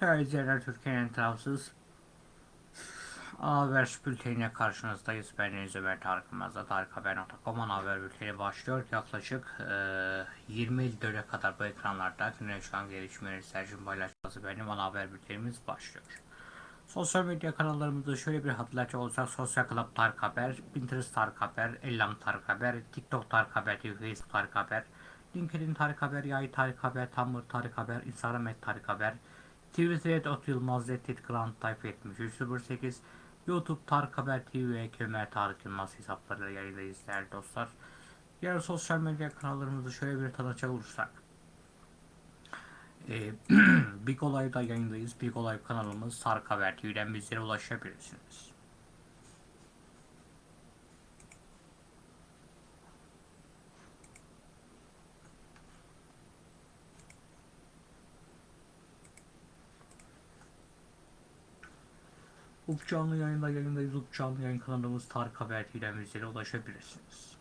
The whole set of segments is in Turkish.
Değerli izleyenler Türkiye'nin tarafsız Haber bültenine karşınızdayız. Ben Deniz Ömer Tarık Yılmaz'da tarikhaber.com haber bülteni başlıyor. Yaklaşık e, 20.54'e kadar bu ekranlarda güne çıkan gelişmeleri Sercim paylaşması benim ana haber bültenimiz başlıyor. Sosyal medya kanallarımızda şöyle bir hatırlatacak olursak Sosyal Club Tarık Haber, Pinterest Tarık Haber, Ellam Tarık Haber, TikTok Tarık Haber Facebook Tarık Haber, LinkedIn Tarık Haber, Yay Tarık Haber, Tumblr Tarık Haber, Instagram et Tarık Haber, Twitter Ot Yılmaz, Reddit Grand Type 7308, YouTube Tarık Haber TV ve Kemer Tarık Yılmaz hesaplarıyla yayındayız değerli dostlar. Diğer sosyal medya kanallarımızı şöyle bir tanıtacak olursak. Ee, Big Olay'da yayındayız. Big Olay kanalımız Tarık Haber TV'den bizlere ulaşabilirsiniz. Up canlı yayında yayındayız. Up yayın kanalımız Tarık Haber TV'den bizlere ulaşabilirsiniz.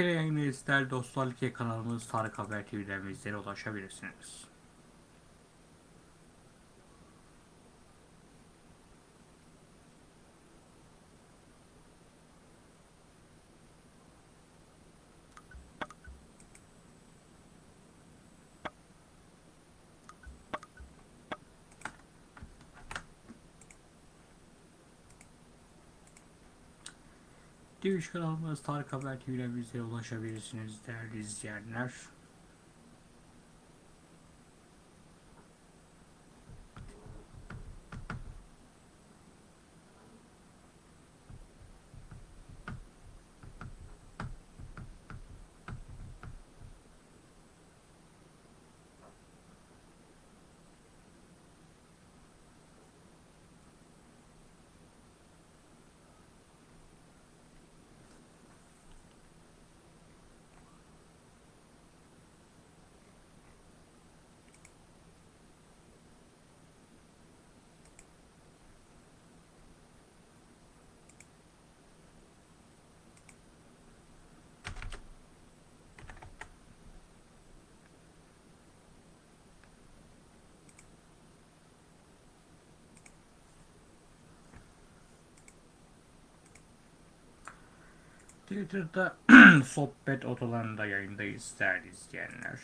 Kere yayındayız değerli dostlar. Like kanalımız Tarık Haber TV'den bizlere ulaşabilirsiniz. Twitch kanalımız Tarık Haber TV'den ulaşabilirsiniz değerli izleyenler. Twitter'da sohbet odalarında yayındayız değerli izleyenler.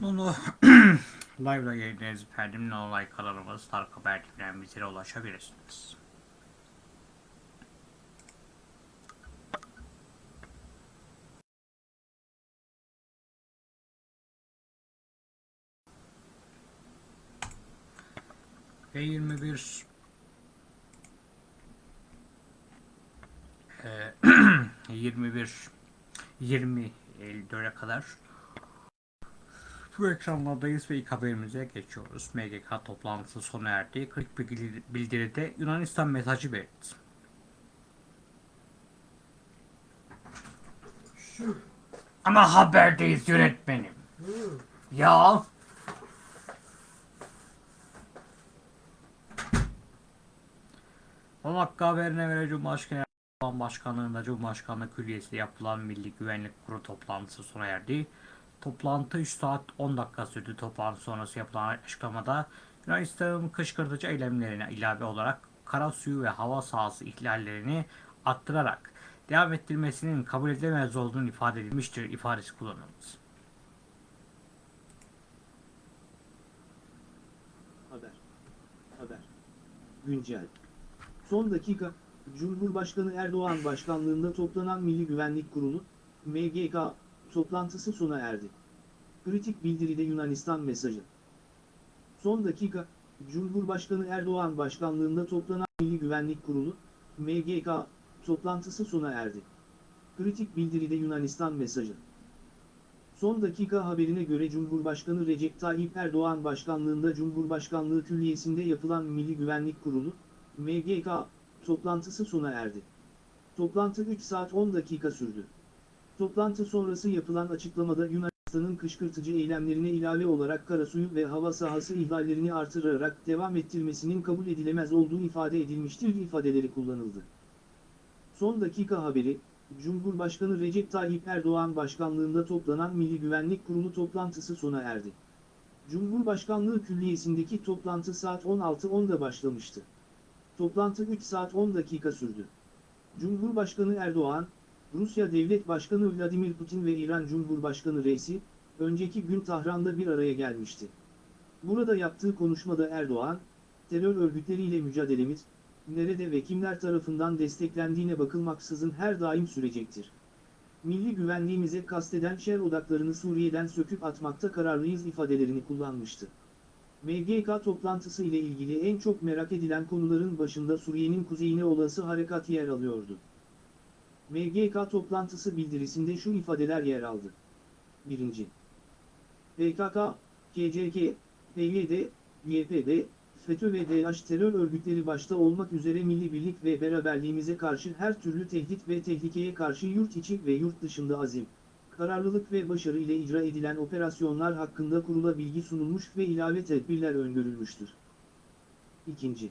Bunu live'da yayınlayacağız efendim. No Like kanalımız Tarık Haber ulaşabilirsiniz. Ve 21 eee, 21 20 Eylül'e kadar bu ekranlardayız ve ilk haberimize geçiyoruz. MGK toplantısı sona erdi. 40 bilgi- bildiride Yunanistan mesajı verildi. Ama haberdeyiz yönetmenim. Ya. O dakika haberine göre Cumhurbaşkanı Erdoğan Başkanlığında Cumhurbaşkanlığı Külliyesi'nde yapılan Milli Güvenlik Kurulu toplantısı sona erdi. Toplantı 3 saat 10 dakika sürdü. Toplantı sonrası yapılan açıklamada Yunanistan'ın kışkırtıcı eylemlerine ilave olarak kara suyu ve hava sahası ihlallerini arttırarak devam ettirmesinin kabul edilemez olduğunu ifade edilmiştir ifadesi kullanıldı. Haber. Haber. Güncel. Son dakika, Cumhurbaşkanı Erdoğan başkanlığında toplanan Milli Güvenlik Kurulu, MGK, toplantısı sona erdi. Kritik bildiride Yunanistan mesajı. Son dakika, Cumhurbaşkanı Erdoğan başkanlığında toplanan Milli Güvenlik Kurulu, MGK, toplantısı sona erdi. Kritik bildiride Yunanistan mesajı. Son dakika haberine göre Cumhurbaşkanı Recep Tayyip Erdoğan başkanlığında Cumhurbaşkanlığı Külliyesi'nde yapılan Milli Güvenlik Kurulu, MGK, toplantısı sona erdi. Toplantı 3 saat 10 dakika sürdü. Toplantı sonrası yapılan açıklamada Yunanistan'ın kışkırtıcı eylemlerine ilave olarak karasuyu ve hava sahası ihlallerini artırarak devam ettirmesinin kabul edilemez olduğu ifade edilmiştir ifadeleri kullanıldı. Son dakika haberi, Cumhurbaşkanı Recep Tayyip Erdoğan başkanlığında toplanan Milli Güvenlik Kurulu toplantısı sona erdi. Cumhurbaşkanlığı Külliyesi'ndeki toplantı saat 16.10'da başlamıştı. Toplantı 3 saat 10 dakika sürdü. Cumhurbaşkanı Erdoğan, Rusya Devlet Başkanı Vladimir Putin ve İran Cumhurbaşkanı Reisi, önceki gün Tahran'da bir araya gelmişti. Burada yaptığı konuşmada Erdoğan, terör örgütleriyle mücadelemiz, nerede ve kimler tarafından desteklendiğine bakılmaksızın her daim sürecektir. Milli güvenliğimize kasteden şer odaklarını Suriye'den söküp atmakta kararlıyız ifadelerini kullanmıştı. MGK toplantısı ile ilgili en çok merak edilen konuların başında Suriye'nin kuzeyine olası harekat yer alıyordu. MGK toplantısı bildirisinde şu ifadeler yer aldı. 1. PKK, KCK, PYD, YPG, FETÖ ve DH terör örgütleri başta olmak üzere milli birlik ve beraberliğimize karşı her türlü tehdit ve tehlikeye karşı yurt içi ve yurt dışında azim, kararlılık ve başarı ile icra edilen operasyonlar hakkında kurula bilgi sunulmuş ve ilave tedbirler öngörülmüştür. 2.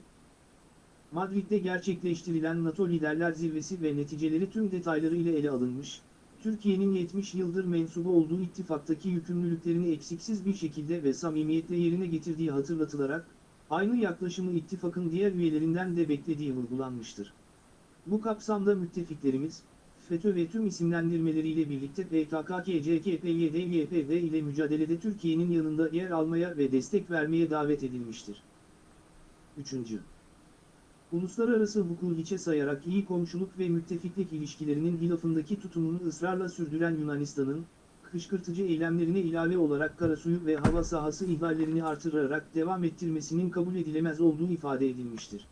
Madrid'de gerçekleştirilen NATO Liderler Zirvesi ve neticeleri tüm detayları ile ele alınmış, Türkiye'nin 70 yıldır mensubu olduğu ittifaktaki yükümlülüklerini eksiksiz bir şekilde ve samimiyetle yerine getirdiği hatırlatılarak, aynı yaklaşımı ittifakın diğer üyelerinden de beklediği vurgulanmıştır. Bu kapsamda müttefiklerimiz, FETÖ ve tüm isimlendirmeleriyle birlikte PKK, KCK, PYD, YPG ile mücadelede Türkiye'nin yanında yer almaya ve destek vermeye davet edilmiştir. 3. Uluslararası hukuku hiçe sayarak iyi komşuluk ve müttefiklik ilişkilerinin hilafındaki tutumunu ısrarla sürdüren Yunanistan'ın, kışkırtıcı eylemlerine ilave olarak karasuyu ve hava sahası ihlallerini artırarak devam ettirmesinin kabul edilemez olduğu ifade edilmiştir.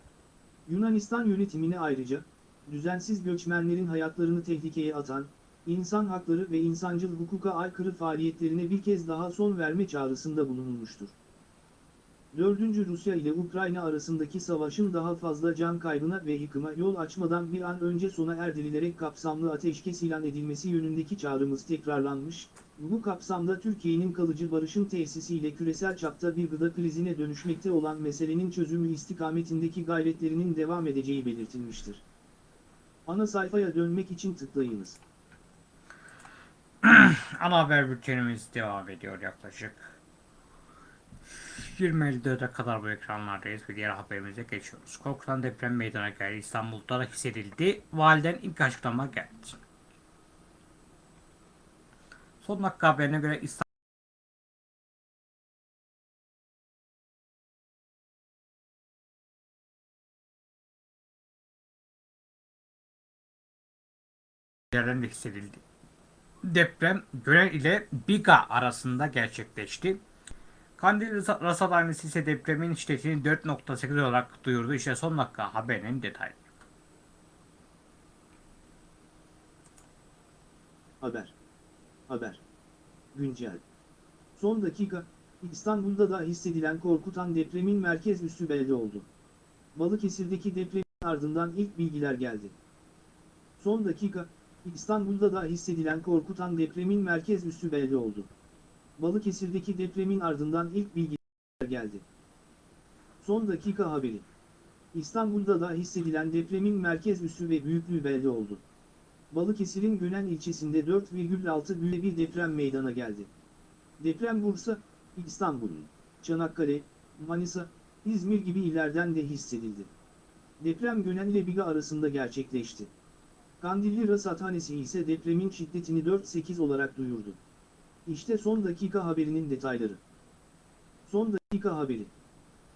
Yunanistan yönetimine ayrıca, düzensiz göçmenlerin hayatlarını tehlikeye atan, insan hakları ve insancıl hukuka aykırı faaliyetlerine bir kez daha son verme çağrısında bulunulmuştur. 4. Rusya ile Ukrayna arasındaki savaşın daha fazla can kaybına ve yıkıma yol açmadan bir an önce sona erdirilerek kapsamlı ateşkes ilan edilmesi yönündeki çağrımız tekrarlanmış, bu kapsamda Türkiye'nin kalıcı barışın tesisiyle küresel çapta bir gıda krizine dönüşmekte olan meselenin çözümü istikametindeki gayretlerinin devam edeceği belirtilmiştir. Ana sayfaya dönmek için tıklayınız. Ana haber bültenimiz devam ediyor yaklaşık 20.54'e kadar bu ekranlardayız ve diğer haberimize geçiyoruz. Korkutan deprem meydana geldi. İstanbul'da da hissedildi. Validen ilk açıklama geldi. Son dakika haberine göre İstanbul yerden hissedildi. Deprem Gören ile Biga arasında gerçekleşti. Kandil Rasa- Rasathanesi ise depremin şiddetini 4.8 olarak duyurdu. İşte son dakika haberinin detayı. Haber. Haber. Güncel. Son dakika, İstanbul'da da hissedilen korkutan depremin merkez üssü belli oldu. Balıkesir'deki depremin ardından ilk bilgiler geldi. Son dakika, İstanbul'da da hissedilen korkutan depremin merkez üssü belli oldu. Balıkesir'deki depremin ardından ilk bilgiler geldi. Son dakika haberi. İstanbul'da da hissedilen depremin merkez üssü ve büyüklüğü belli oldu. Balıkesir'in Gönen ilçesinde 4,6 büyüklüğünde bir deprem meydana geldi. Deprem Bursa, İstanbul, Çanakkale, Manisa, İzmir gibi illerden de hissedildi. Deprem Gönen ile Biga arasında gerçekleşti. Kandilli Rasathanesi ise depremin şiddetini 4.8 olarak duyurdu. İşte son dakika haberinin detayları. Son dakika haberi.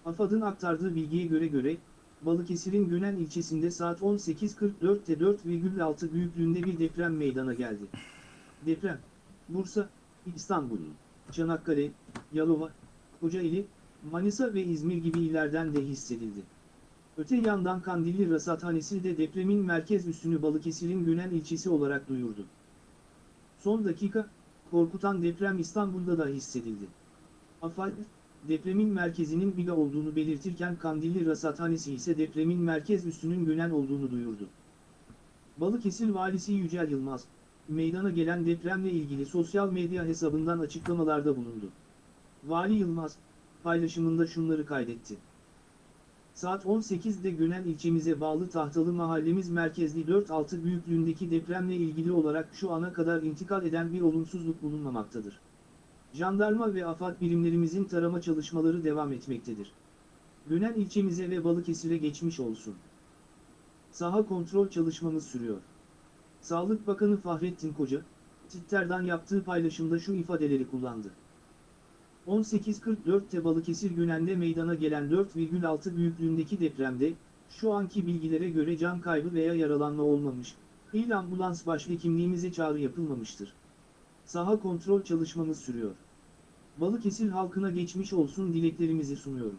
AFAD'ın aktardığı bilgiye göre göre, Balıkesir'in Gönen ilçesinde saat 18.44'te 4,6 büyüklüğünde bir deprem meydana geldi. Deprem, Bursa, İstanbul, Çanakkale, Yalova, Kocaeli, Manisa ve İzmir gibi illerden de hissedildi. Öte yandan Kandilli Rasathanesi de depremin merkez üssünü Balıkesir'in Gönen ilçesi olarak duyurdu. Son dakika, korkutan deprem İstanbul'da da hissedildi. AFAD, depremin merkezinin Biga olduğunu belirtirken Kandilli Rasathanesi ise depremin merkez üssünün Gönen olduğunu duyurdu. Balıkesir Valisi Yücel Yılmaz, meydana gelen depremle ilgili sosyal medya hesabından açıklamalarda bulundu. Vali Yılmaz, paylaşımında şunları kaydetti. Saat 18'de Gönen ilçemize bağlı Tahtalı mahallemiz merkezli 4.6 büyüklüğündeki depremle ilgili olarak şu ana kadar intikal eden bir olumsuzluk bulunmamaktadır. Jandarma ve AFAD birimlerimizin tarama çalışmaları devam etmektedir. Gönen ilçemize ve Balıkesir'e geçmiş olsun. Saha kontrol çalışmamız sürüyor. Sağlık Bakanı Fahrettin Koca, Twitter'dan yaptığı paylaşımda şu ifadeleri kullandı. 18.44'te Balıkesir Gönen'de meydana gelen 4,6 büyüklüğündeki depremde, şu anki bilgilere göre can kaybı veya yaralanma olmamış, il ambulans başhekimliğimize çağrı yapılmamıştır. Saha kontrol çalışmamız sürüyor. Balıkesir halkına geçmiş olsun dileklerimizi sunuyorum.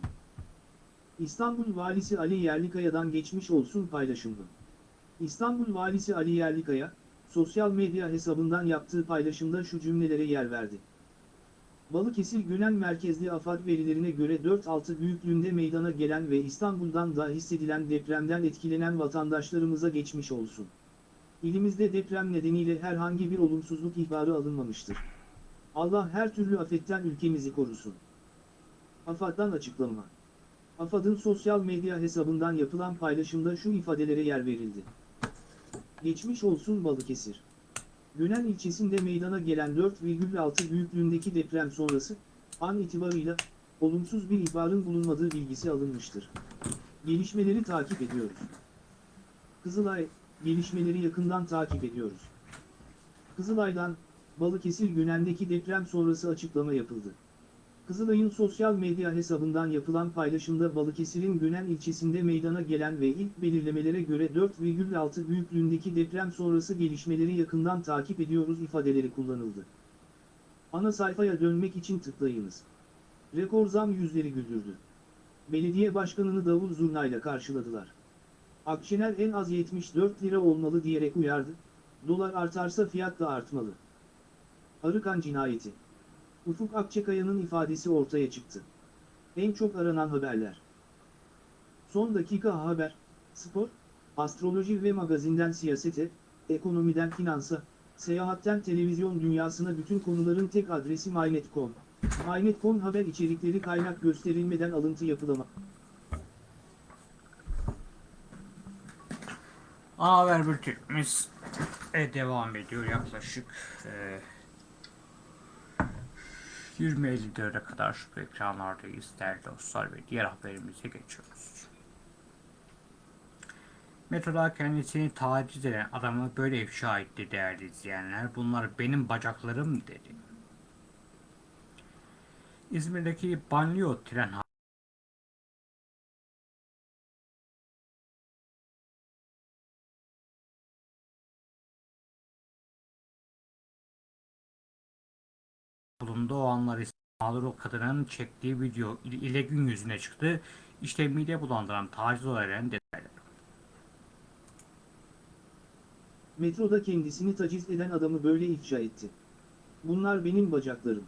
İstanbul Valisi Ali Yerlikaya'dan geçmiş olsun paylaşımı. İstanbul Valisi Ali Yerlikaya, sosyal medya hesabından yaptığı paylaşımda şu cümlelere yer verdi. Balıkesir Gönen merkezli AFAD verilerine göre 4.6 büyüklüğünde meydana gelen ve İstanbul'dan da hissedilen depremden etkilenen vatandaşlarımıza geçmiş olsun. İlimizde deprem nedeniyle herhangi bir olumsuzluk ihbarı alınmamıştır. Allah her türlü afetten ülkemizi korusun. AFAD'dan açıklama. AFAD'ın sosyal medya hesabından yapılan paylaşımda şu ifadelere yer verildi. Geçmiş olsun Balıkesir. Gönen ilçesinde meydana gelen 4,6 büyüklüğündeki deprem sonrası, an itibarıyla, olumsuz bir ihbarın bulunmadığı bilgisi alınmıştır. Gelişmeleri takip ediyoruz. Kızılay, gelişmeleri yakından takip ediyoruz. Kızılay'dan, Balıkesir Gönen'deki deprem sonrası açıklama yapıldı. Kızılay'ın sosyal medya hesabından yapılan paylaşımda Balıkesir'in Gönen ilçesinde meydana gelen ve ilk belirlemelere göre 4,6 büyüklüğündeki deprem sonrası gelişmeleri yakından takip ediyoruz ifadeleri kullanıldı. Ana sayfaya dönmek için tıklayınız. Rekor zam yüzleri güldürdü. Belediye başkanını davul zurnayla karşıladılar. Akşener en az 74 lira olmalı diyerek uyardı, dolar artarsa fiyat da artmalı. Arıkan cinayeti. Ufuk Akçakaya'nın ifadesi ortaya çıktı. En çok aranan haberler. Son dakika haber, spor, astroloji ve magazinden siyasete, ekonomiden finansa, seyahatten televizyon dünyasına bütün konuların tek adresi MyNet.com. MyNet.com haber içerikleri kaynak gösterilmeden alıntı yapılama. Ana haber bültenimiz e, devam ediyor yaklaşık e, 20.54'e kadar şu ekranlardayız değerli dostlar ve diğer haberimize geçiyoruz. Metroda kendisini taciz eden adamı böyle ifşa etti değerli izleyenler. Bunlar benim bacaklarım dedi. İzmir'deki banliyö tren bulundu. O anlar ise mağdur kadının çektiği video ile gün yüzüne çıktı. İşte mide bulandıran taciz olaylarının detayları. Metroda kendisini taciz eden adamı böyle ifşa etti. Bunlar benim bacaklarım.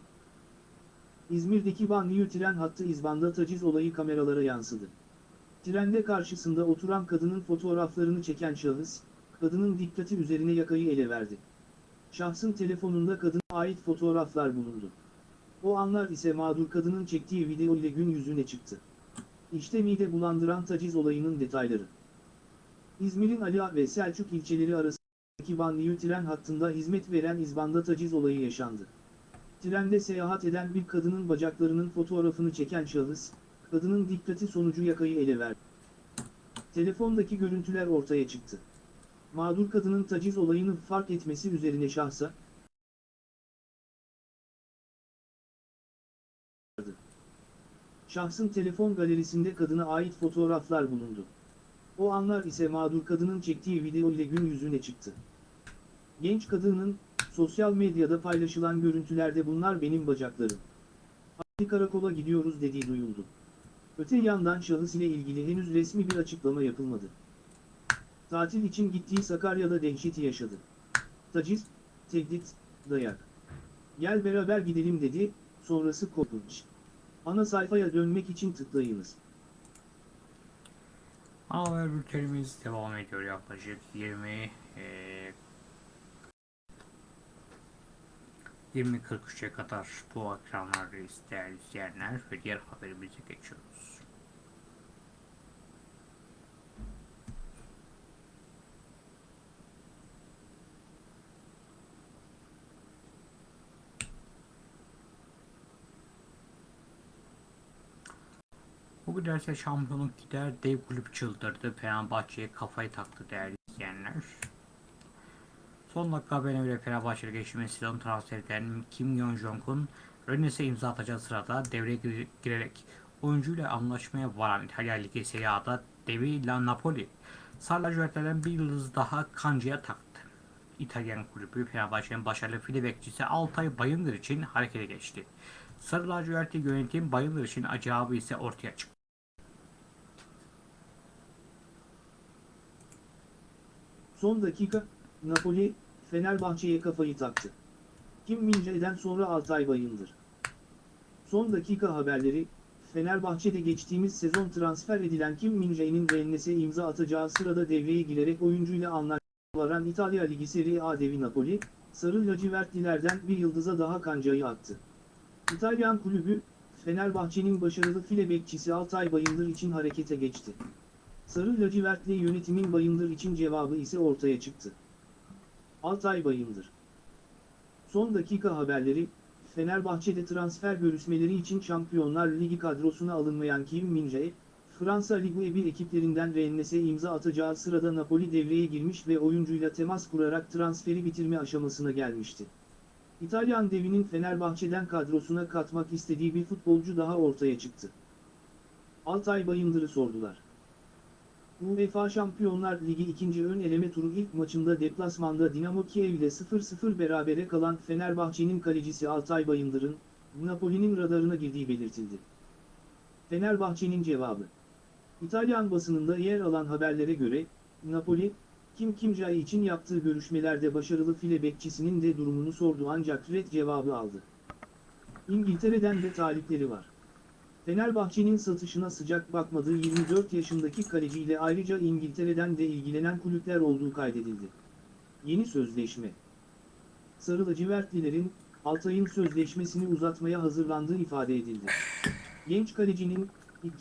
İzmir'deki banliyö tren hattı İzban'da taciz olayı kameralara yansıdı. Trende karşısında oturan kadının fotoğraflarını çeken şahıs, kadının dikkati üzerine yakayı ele verdi. Şahsın telefonunda kadına ait fotoğraflar bulundu. O anlar ise mağdur kadının çektiği video ile gün yüzüne çıktı. İşte mide bulandıran taciz olayının detayları. İzmir'in Ali ve Selçuk ilçeleri arasındaki banliyö tren hattında hizmet veren İzban'da taciz olayı yaşandı. Trende seyahat eden bir kadının bacaklarının fotoğrafını çeken şahıs, kadının dikkati sonucu yakayı ele verdi. Telefondaki görüntüler ortaya çıktı. Mağdur kadının taciz olayını fark etmesi üzerine şahsa, Şahsın telefon galerisinde kadına ait fotoğraflar bulundu. O anlar ise mağdur kadının çektiği video ile gün yüzüne çıktı. Genç kadının, sosyal medyada paylaşılan görüntülerde bunlar benim bacaklarım. Hadi karakola gidiyoruz dediği duyuldu. Öte yandan şahıs ile ilgili henüz resmi bir açıklama yapılmadı. Tatil için gittiği Sakarya'da dehşeti yaşadı. Taciz, tehdit, dayak. Gel beraber gidelim dedi, sonrası korkunç. Ana sayfaya dönmek için tıklayınız. Ana haber bültenimiz devam ediyor yaklaşık 20 eee 20.43'e kadar bu ekranlardayız değerli izleyenler ve diğer haberimize geçiyoruz. Bu giderse şampiyonluk gider dev kulüp çıldırdı. Fenerbahçe'ye kafayı taktı değerli izleyenler. Son dakika haberine göre Fenerbahçe'ye geçtiğimiz sezon transfer eden Kim Yong-jong'un Rennes'e imza atacağı sırada devreye gire- girerek oyuncuyla anlaşmaya varan İtalya Ligi Serie A'da devi La Napoli Sarlacivertlerden bir yıldız daha kancaya taktı. İtalyan kulübü Fenerbahçe'nin başarılı file bekçisi Altay Bayındır için harekete geçti. Sarı lacivertli yönetim Bayındır için acabı ise ortaya çıktı. Son dakika, Napoli, Fenerbahçe'ye kafayı taktı. Kim Mince'den sonra Altay Bayındır. Son dakika haberleri, Fenerbahçe'de geçtiğimiz sezon transfer edilen Kim Mince'nin Rennes'e imza atacağı sırada devreye girerek oyuncuyla anlaşmaların İtalya Ligi Serie A devi Napoli, Sarı lacivertlilerden bir yıldıza daha kancayı attı. İtalyan kulübü, Fenerbahçe'nin başarılı file bekçisi Altay Bayındır için harekete geçti. Sarı lacivertli yönetimin Bayındır için cevabı ise ortaya çıktı. Altay Bayındır Son dakika haberleri, Fenerbahçe'de transfer görüşmeleri için Şampiyonlar Ligi kadrosuna alınmayan Kim Min-jae, Fransa Ligue 1 ekiplerinden Rennes'e imza atacağı sırada Napoli devreye girmiş ve oyuncuyla temas kurarak transferi bitirme aşamasına gelmişti. İtalyan devinin Fenerbahçe'den kadrosuna katmak istediği bir futbolcu daha ortaya çıktı. Altay Bayındır'ı sordular. UEFA Şampiyonlar Ligi 2. ön eleme turu ilk maçında deplasmanda Dinamo Kiev ile 0-0 berabere kalan Fenerbahçe'nin kalecisi Altay Bayındır'ın, Napoli'nin radarına girdiği belirtildi. Fenerbahçe'nin cevabı İtalyan basınında yer alan haberlere göre, Napoli, Kim Kimcay için yaptığı görüşmelerde başarılı file bekçisinin de durumunu sordu ancak red cevabı aldı. İngiltere'den de talipleri var. Fenerbahçe'nin satışına sıcak bakmadığı 24 yaşındaki kaleciyle ayrıca İngiltere'den de ilgilenen kulüpler olduğu kaydedildi. Yeni sözleşme Sarı lacivertlilerin, Altay'ın sözleşmesini uzatmaya hazırlandığı ifade edildi. Genç kalecinin,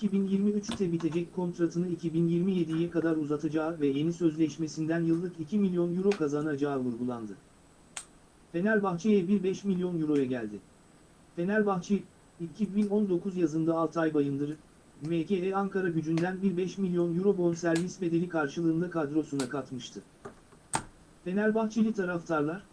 2023'te bitecek kontratını 2027'ye kadar uzatacağı ve yeni sözleşmesinden yıllık 2 milyon euro kazanacağı vurgulandı. Fenerbahçe'ye bir 5 milyon euroya geldi. Fenerbahçe, 2019 yazında Altay Bayındır'ı, MKE Ankara gücünden bir 5 milyon euro bonservis bedeli karşılığında kadrosuna katmıştı. Fenerbahçeli taraftarlar,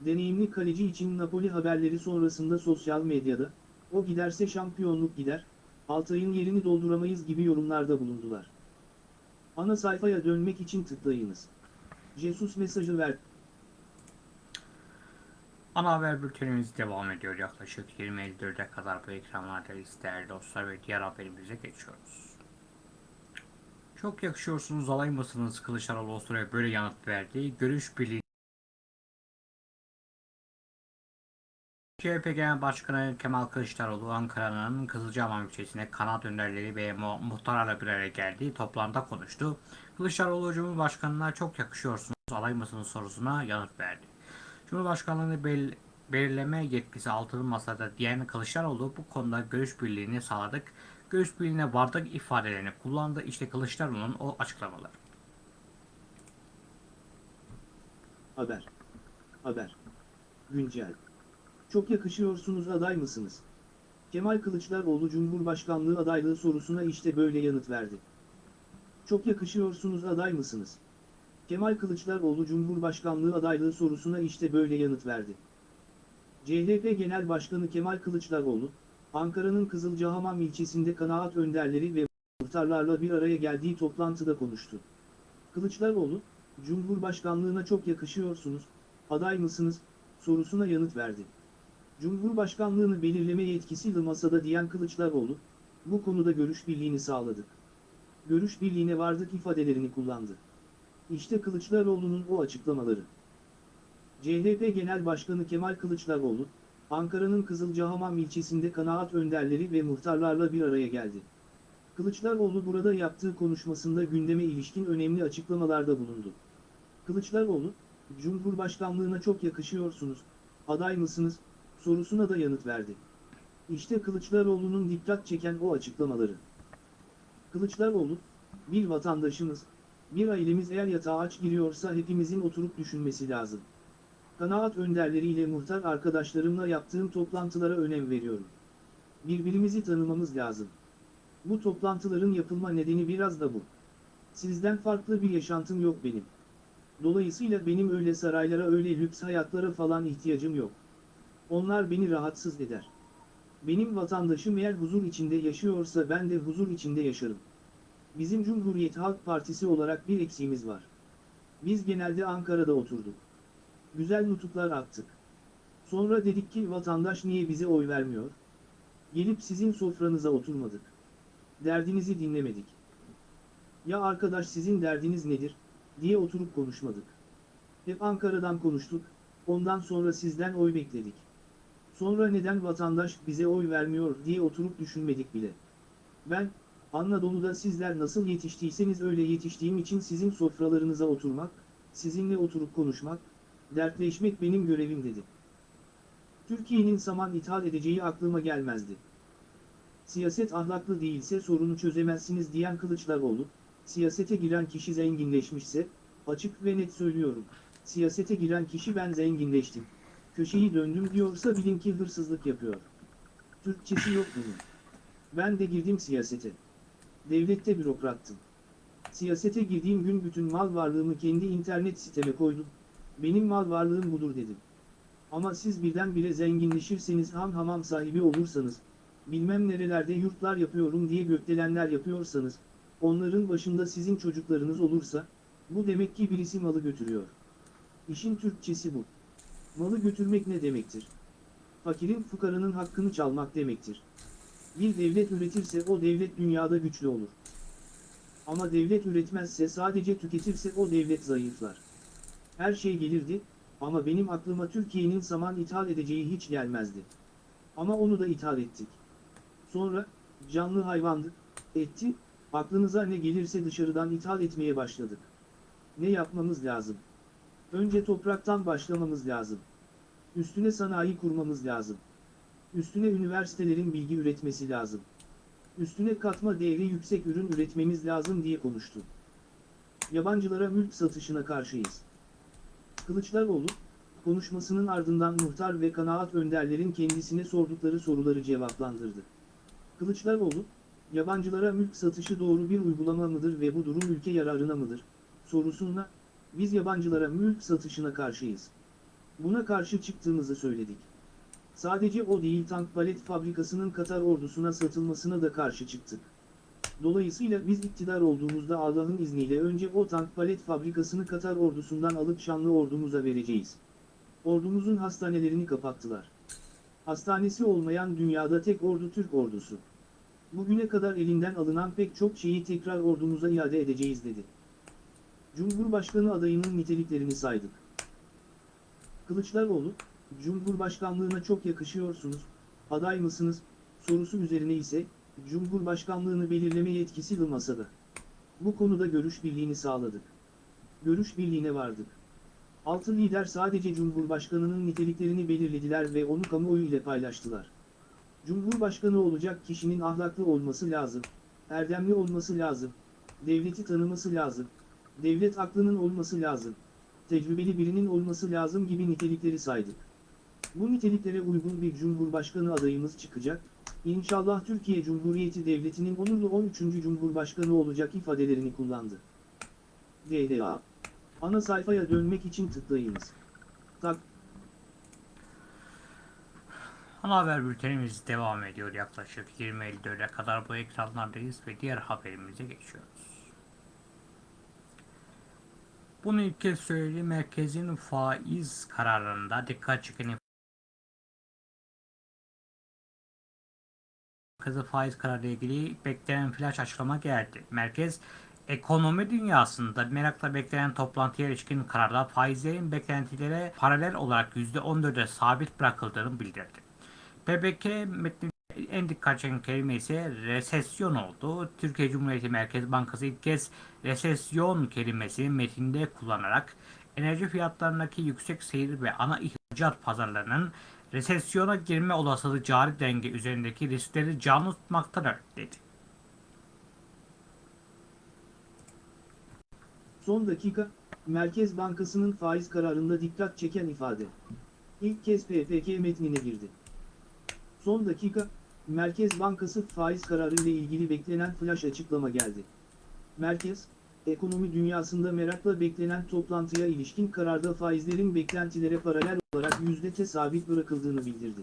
deneyimli kaleci için Napoli haberleri sonrasında sosyal medyada, o giderse şampiyonluk gider, Altay'ın yerini dolduramayız gibi yorumlarda bulundular. Ana sayfaya dönmek için tıklayınız. Jesus mesajı ver. Ana haber bültenimiz devam ediyor. Yaklaşık 20.54'e kadar bu ekranlardayız değerli dostlar ve diğer haberimize geçiyoruz. Çok yakışıyorsunuz alay mısınız Kılıçdaroğlu o sıraya böyle yanıt verdi. Görüş birliği CHP Genel Başkanı Kemal Kılıçdaroğlu Ankara'nın Kızılcahamam ilçesine kanat önderleri ve mu muhtarlarla bir araya geldi. Toplantıda konuştu. Kılıçdaroğlu Cumhurbaşkanı'na çok yakışıyorsunuz alay mısınız sorusuna yanıt verdi. Cumhurbaşkanlığını bel belirleme yetkisi altılı masada diyen Kılıçdaroğlu bu konuda görüş birliğini sağladık. Görüş birliğine vardık ifadelerini kullandı. İşte Kılıçdaroğlu'nun o açıklamaları. Haber. Haber. Güncel. Çok yakışıyorsunuz aday mısınız? Kemal Kılıçdaroğlu Cumhurbaşkanlığı adaylığı sorusuna işte böyle yanıt verdi. Çok yakışıyorsunuz aday mısınız? Kemal Kılıçdaroğlu Cumhurbaşkanlığı adaylığı sorusuna işte böyle yanıt verdi. CHP Genel Başkanı Kemal Kılıçdaroğlu, Ankara'nın Kızılcahamam ilçesinde kanaat önderleri ve muhtarlarla bir araya geldiği toplantıda konuştu. Kılıçdaroğlu, Cumhurbaşkanlığına çok yakışıyorsunuz, aday mısınız, sorusuna yanıt verdi. Cumhurbaşkanlığını belirleme yetkisiyle masada diyen Kılıçdaroğlu, bu konuda görüş birliğini sağladık. Görüş birliğine vardık ifadelerini kullandı. İşte Kılıçdaroğlu'nun o açıklamaları. CHP Genel Başkanı Kemal Kılıçdaroğlu, Ankara'nın Kızılcahamam ilçesinde kanaat önderleri ve muhtarlarla bir araya geldi. Kılıçdaroğlu burada yaptığı konuşmasında gündeme ilişkin önemli açıklamalarda bulundu. Kılıçdaroğlu, Cumhurbaşkanlığına çok yakışıyorsunuz, aday mısınız, sorusuna da yanıt verdi. İşte Kılıçdaroğlu'nun dikkat çeken o açıklamaları. Kılıçdaroğlu, bir vatandaşımız, bir ailemiz eğer yatağa aç giriyorsa hepimizin oturup düşünmesi lazım. Kanaat önderleriyle muhtar arkadaşlarımla yaptığım toplantılara önem veriyorum. Birbirimizi tanımamız lazım. Bu toplantıların yapılma nedeni biraz da bu. Sizden farklı bir yaşantım yok benim. Dolayısıyla benim öyle saraylara öyle lüks hayatlara falan ihtiyacım yok. Onlar beni rahatsız eder. Benim vatandaşım eğer huzur içinde yaşıyorsa ben de huzur içinde yaşarım. Bizim Cumhuriyet Halk Partisi olarak bir eksiğimiz var. Biz genelde Ankara'da oturduk. Güzel nutuklar attık. Sonra dedik ki vatandaş niye bize oy vermiyor? Gelip sizin sofranıza oturmadık. Derdinizi dinlemedik. Ya arkadaş sizin derdiniz nedir, diye oturup konuşmadık. Hep Ankara'dan konuştuk, ondan sonra sizden oy bekledik. Sonra neden vatandaş bize oy vermiyor diye oturup düşünmedik bile. Ben, Anadolu'da sizler nasıl yetiştiyseniz öyle yetiştiğim için sizin sofralarınıza oturmak, sizinle oturup konuşmak, dertleşmek benim görevim dedi. Türkiye'nin saman ithal edeceği aklıma gelmezdi. Siyaset ahlaklı değilse sorunu çözemezsiniz diyen Kılıçdaroğlu, siyasete giren kişi zenginleşmişse, açık ve net söylüyorum, siyasete giren kişi ben zenginleştim, köşeyi döndüm diyorsa bilin ki hırsızlık yapıyor. Türkçesi yok bunun. Ben de girdim siyasete. Devlette bürokrattım. Siyasete girdiğim gün bütün mal varlığımı kendi internet siteme koydum. Benim mal varlığım budur dedim. Ama siz birdenbire zenginleşirseniz ham hamam sahibi olursanız, bilmem nerelerde yurtlar yapıyorum diye gökdelenler yapıyorsanız, onların başında sizin çocuklarınız olursa, bu demek ki birisi malı götürüyor. İşin Türkçesi bu. Malı götürmek ne demektir? Fakirin fukaranın hakkını çalmak demektir. Bir devlet üretirse o devlet dünyada güçlü olur. Ama devlet üretmezse sadece tüketirse o devlet zayıflar. Her şey gelirdi, ama benim aklıma Türkiye'nin saman ithal edeceği hiç gelmezdi. Ama onu da ithal ettik. Sonra, canlı hayvandı, etti, aklınıza ne gelirse dışarıdan ithal etmeye başladık. Ne yapmamız lazım? Önce topraktan başlamamız lazım. Üstüne sanayi kurmamız lazım. Üstüne üniversitelerin bilgi üretmesi lazım. Üstüne katma değeri yüksek ürün üretmemiz lazım diye konuştu. Yabancılara mülk satışına karşıyız. Kılıçdaroğlu, konuşmasının ardından muhtar ve kanaat önderlerin kendisine sordukları soruları cevaplandırdı. Kılıçdaroğlu, yabancılara mülk satışı doğru bir uygulama mıdır ve bu durum ülke yararına mıdır, sorusuna, biz yabancılara mülk satışına karşıyız. Buna karşı çıktığımızı söyledik. Sadece o değil tank palet fabrikasının Katar ordusuna satılmasına da karşı çıktık. Dolayısıyla biz iktidar olduğumuzda Allah'ın izniyle önce o tank palet fabrikasını Katar ordusundan alıp Şanlı ordumuza vereceğiz. Ordumuzun hastanelerini kapattılar. Hastanesi olmayan dünyada tek ordu Türk ordusu. Bugüne kadar elinden alınan pek çok şeyi tekrar ordumuza iade edeceğiz dedi. Cumhurbaşkanı adayının niteliklerini saydık. Kılıçdaroğlu, Cumhurbaşkanlığına çok yakışıyorsunuz, aday mısınız, sorusu üzerine ise, Cumhurbaşkanlığını belirleme yetkisi masada. Bu konuda görüş birliğini sağladık. Görüş birliğine vardık. Altı lider sadece Cumhurbaşkanının niteliklerini belirlediler ve onu kamuoyu ile paylaştılar. Cumhurbaşkanı olacak kişinin ahlaklı olması lazım, erdemli olması lazım, devleti tanıması lazım, devlet aklının olması lazım, tecrübeli birinin olması lazım gibi nitelikleri saydık. Bu niteliklere uygun bir Cumhurbaşkanı adayımız çıkacak, İnşallah Türkiye Cumhuriyeti Devleti'nin onurlu 13. Cumhurbaşkanı olacak ifadelerini kullandı. DLA Ana sayfaya dönmek için tıklayınız. Tak Ana haber bültenimiz devam ediyor. Yaklaşık 20.54'e kadar bu ekranlardayız ve diğer haberimize geçiyoruz. Bunu ilk kez söyledi. Merkezin faiz kararında dikkat çeken Merkezi faiz kararı ile ilgili beklenen flash açıklama geldi. Merkez ekonomi dünyasında merakla beklenen toplantıya ilişkin kararda faizlerin beklentilere paralel olarak %14'e sabit bırakıldığını bildirdi. PBK metninde en dikkat çeken kelime ise resesyon oldu. Türkiye Cumhuriyeti Merkez Bankası ilk kez resesyon kelimesini metinde kullanarak enerji fiyatlarındaki yüksek seyir ve ana ihracat pazarlarının resesyona girme olasılığı cari denge üzerindeki riskleri canlı tutmaktadır dedi. son dakika, Merkez Bankası'nın faiz kararında dikkat çeken ifade. İlk kez PPK metnine girdi. Son dakika, Merkez Bankası faiz kararı ile ilgili beklenen flash açıklama geldi. Merkez, ekonomi dünyasında merakla beklenen toplantıya ilişkin kararda faizlerin beklentilere paralel olarak yüzdete sabit bırakıldığını bildirdi.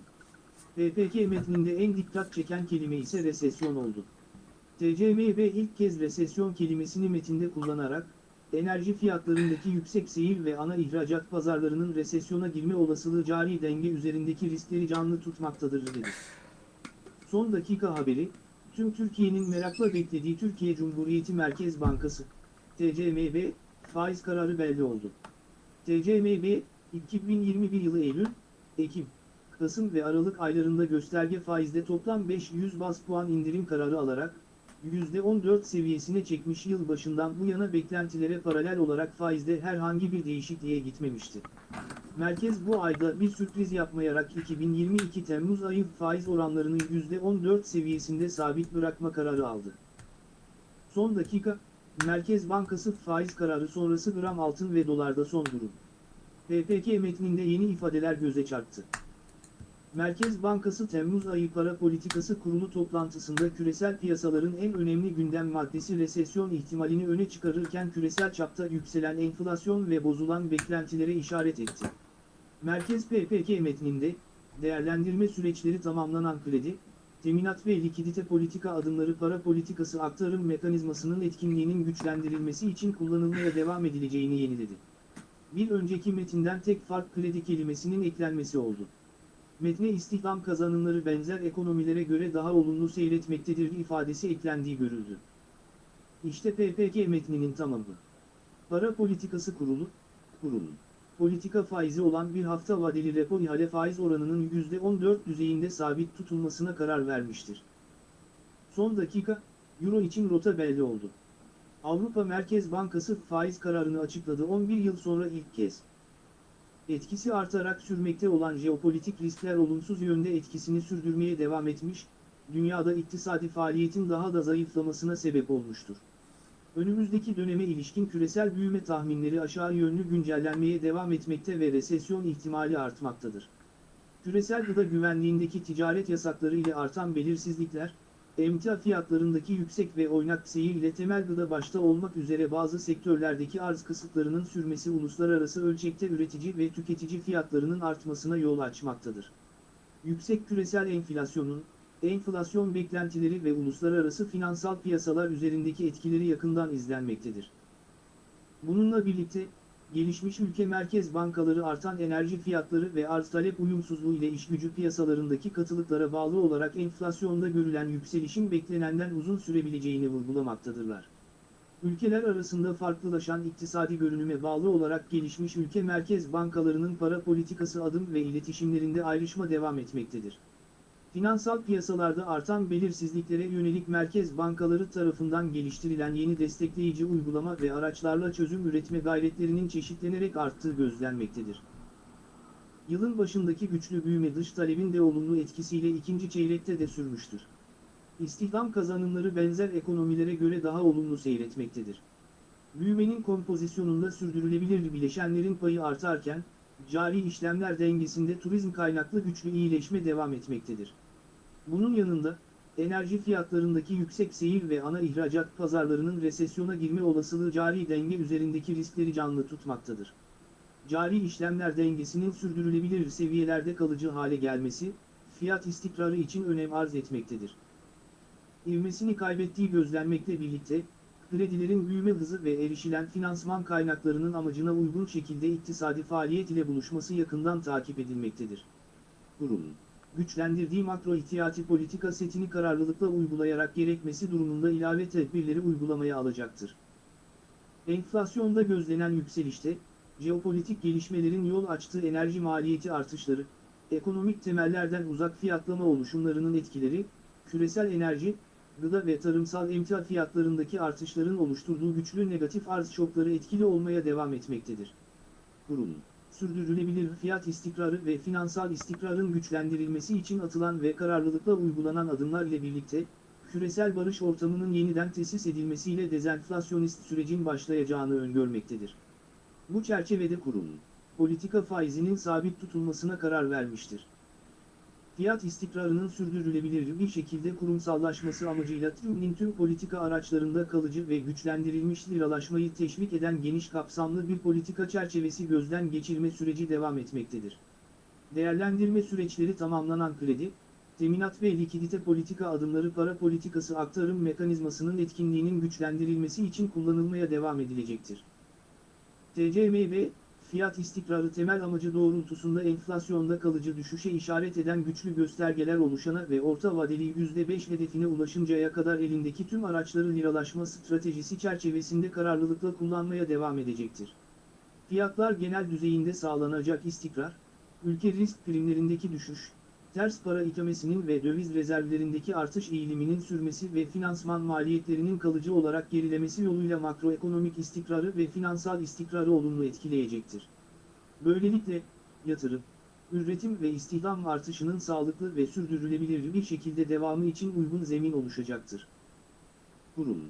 PPK metninde en dikkat çeken kelime ise resesyon oldu. TCMB ilk kez resesyon kelimesini metinde kullanarak, enerji fiyatlarındaki yüksek seyir ve ana ihracat pazarlarının resesyona girme olasılığı cari denge üzerindeki riskleri canlı tutmaktadır dedi. Son dakika haberi, tüm Türkiye'nin merakla beklediği Türkiye Cumhuriyeti Merkez Bankası, TCMB, faiz kararı belli oldu. TCMB, 2021 yılı Eylül, Ekim, Kasım ve Aralık aylarında gösterge faizde toplam 500 bas puan indirim kararı alarak, %14 seviyesine çekmiş yıl başından bu yana beklentilere paralel olarak faizde herhangi bir değişikliğe gitmemişti. Merkez bu ayda bir sürpriz yapmayarak 2022 Temmuz ayı faiz oranlarını %14 seviyesinde sabit bırakma kararı aldı. Son dakika, Merkez Bankası faiz kararı sonrası gram altın ve dolarda son durum. PPK metninde yeni ifadeler göze çarptı. Merkez Bankası Temmuz ayı para politikası kurulu toplantısında küresel piyasaların en önemli gündem maddesi resesyon ihtimalini öne çıkarırken küresel çapta yükselen enflasyon ve bozulan beklentilere işaret etti. Merkez PPK metninde, değerlendirme süreçleri tamamlanan kredi, teminat ve likidite politika adımları para politikası aktarım mekanizmasının etkinliğinin güçlendirilmesi için kullanılmaya devam edileceğini yeniledi. Bir önceki metinden tek fark kredi kelimesinin eklenmesi oldu. Metne istihdam kazanımları benzer ekonomilere göre daha olumlu seyretmektedir ifadesi eklendiği görüldü. İşte PPK metninin tamamı. Para Politikası Kurulu, kurulun. Politika faizi olan bir hafta vadeli repo ihale faiz oranının %14 düzeyinde sabit tutulmasına karar vermiştir. Son dakika, Euro için rota belli oldu. Avrupa Merkez Bankası faiz kararını açıkladı 11 yıl sonra ilk kez. Etkisi artarak sürmekte olan jeopolitik riskler olumsuz yönde etkisini sürdürmeye devam etmiş, dünyada iktisadi faaliyetin daha da zayıflamasına sebep olmuştur. Önümüzdeki döneme ilişkin küresel büyüme tahminleri aşağı yönlü güncellenmeye devam etmekte ve resesyon ihtimali artmaktadır. Küresel gıda güvenliğindeki ticaret yasakları ile artan belirsizlikler, emtia fiyatlarındaki yüksek ve oynak seyir ile temel gıda başta olmak üzere bazı sektörlerdeki arz kısıtlarının sürmesi uluslararası ölçekte üretici ve tüketici fiyatlarının artmasına yol açmaktadır. Yüksek küresel enflasyonun, enflasyon beklentileri ve uluslararası finansal piyasalar üzerindeki etkileri yakından izlenmektedir. Bununla birlikte, gelişmiş ülke merkez bankaları artan enerji fiyatları ve arz talep uyumsuzluğu ile işgücü piyasalarındaki katılıklara bağlı olarak enflasyonda görülen yükselişin beklenenden uzun sürebileceğini vurgulamaktadırlar. Ülkeler arasında farklılaşan iktisadi görünüme bağlı olarak gelişmiş ülke merkez bankalarının para politikası adım ve iletişimlerinde ayrışma devam etmektedir. Finansal piyasalarda artan belirsizliklere yönelik merkez bankaları tarafından geliştirilen yeni destekleyici uygulama ve araçlarla çözüm üretme gayretlerinin çeşitlenerek arttığı gözlenmektedir. Yılın başındaki güçlü büyüme dış talebin de olumlu etkisiyle ikinci çeyrekte de sürmüştür. İstihdam kazanımları benzer ekonomilere göre daha olumlu seyretmektedir. Büyümenin kompozisyonunda sürdürülebilir bileşenlerin payı artarken, cari işlemler dengesinde turizm kaynaklı güçlü iyileşme devam etmektedir. Bunun yanında, enerji fiyatlarındaki yüksek seyir ve ana ihracat pazarlarının resesyona girme olasılığı cari denge üzerindeki riskleri canlı tutmaktadır. Cari işlemler dengesinin sürdürülebilir seviyelerde kalıcı hale gelmesi, fiyat istikrarı için önem arz etmektedir. İvmesini kaybettiği gözlenmekle birlikte, kredilerin büyüme hızı ve erişilen finansman kaynaklarının amacına uygun şekilde iktisadi faaliyet ile buluşması yakından takip edilmektedir. Kurumun, güçlendirdiği makro ihtiyati politika setini kararlılıkla uygulayarak gerekmesi durumunda ilave tedbirleri uygulamaya alacaktır. Enflasyonda gözlenen yükselişte, jeopolitik gelişmelerin yol açtığı enerji maliyeti artışları, ekonomik temellerden uzak fiyatlama oluşumlarının etkileri, küresel enerji, gıda ve tarımsal emtia fiyatlarındaki artışların oluşturduğu güçlü negatif arz şokları etkili olmaya devam etmektedir. Kurum, sürdürülebilir fiyat istikrarı ve finansal istikrarın güçlendirilmesi için atılan ve kararlılıkla uygulanan adımlar ile birlikte, küresel barış ortamının yeniden tesis edilmesiyle dezenflasyonist sürecin başlayacağını öngörmektedir. Bu çerçevede kurum, politika faizinin sabit tutulmasına karar vermiştir fiyat istikrarının sürdürülebilir bir şekilde kurumsallaşması amacıyla TÜİK'in tüm politika araçlarında kalıcı ve güçlendirilmiş liralaşmayı teşvik eden geniş kapsamlı bir politika çerçevesi gözden geçirme süreci devam etmektedir. Değerlendirme süreçleri tamamlanan kredi, teminat ve likidite politika adımları para politikası aktarım mekanizmasının etkinliğinin güçlendirilmesi için kullanılmaya devam edilecektir. TCMB, fiyat istikrarı temel amacı doğrultusunda enflasyonda kalıcı düşüşe işaret eden güçlü göstergeler oluşana ve orta vadeli %5 hedefine ulaşıncaya kadar elindeki tüm araçları liralaşma stratejisi çerçevesinde kararlılıkla kullanmaya devam edecektir. Fiyatlar genel düzeyinde sağlanacak istikrar, ülke risk primlerindeki düşüş, ters para ikamesinin ve döviz rezervlerindeki artış eğiliminin sürmesi ve finansman maliyetlerinin kalıcı olarak gerilemesi yoluyla makroekonomik istikrarı ve finansal istikrarı olumlu etkileyecektir. Böylelikle, yatırım, üretim ve istihdam artışının sağlıklı ve sürdürülebilir bir şekilde devamı için uygun zemin oluşacaktır. Kurum,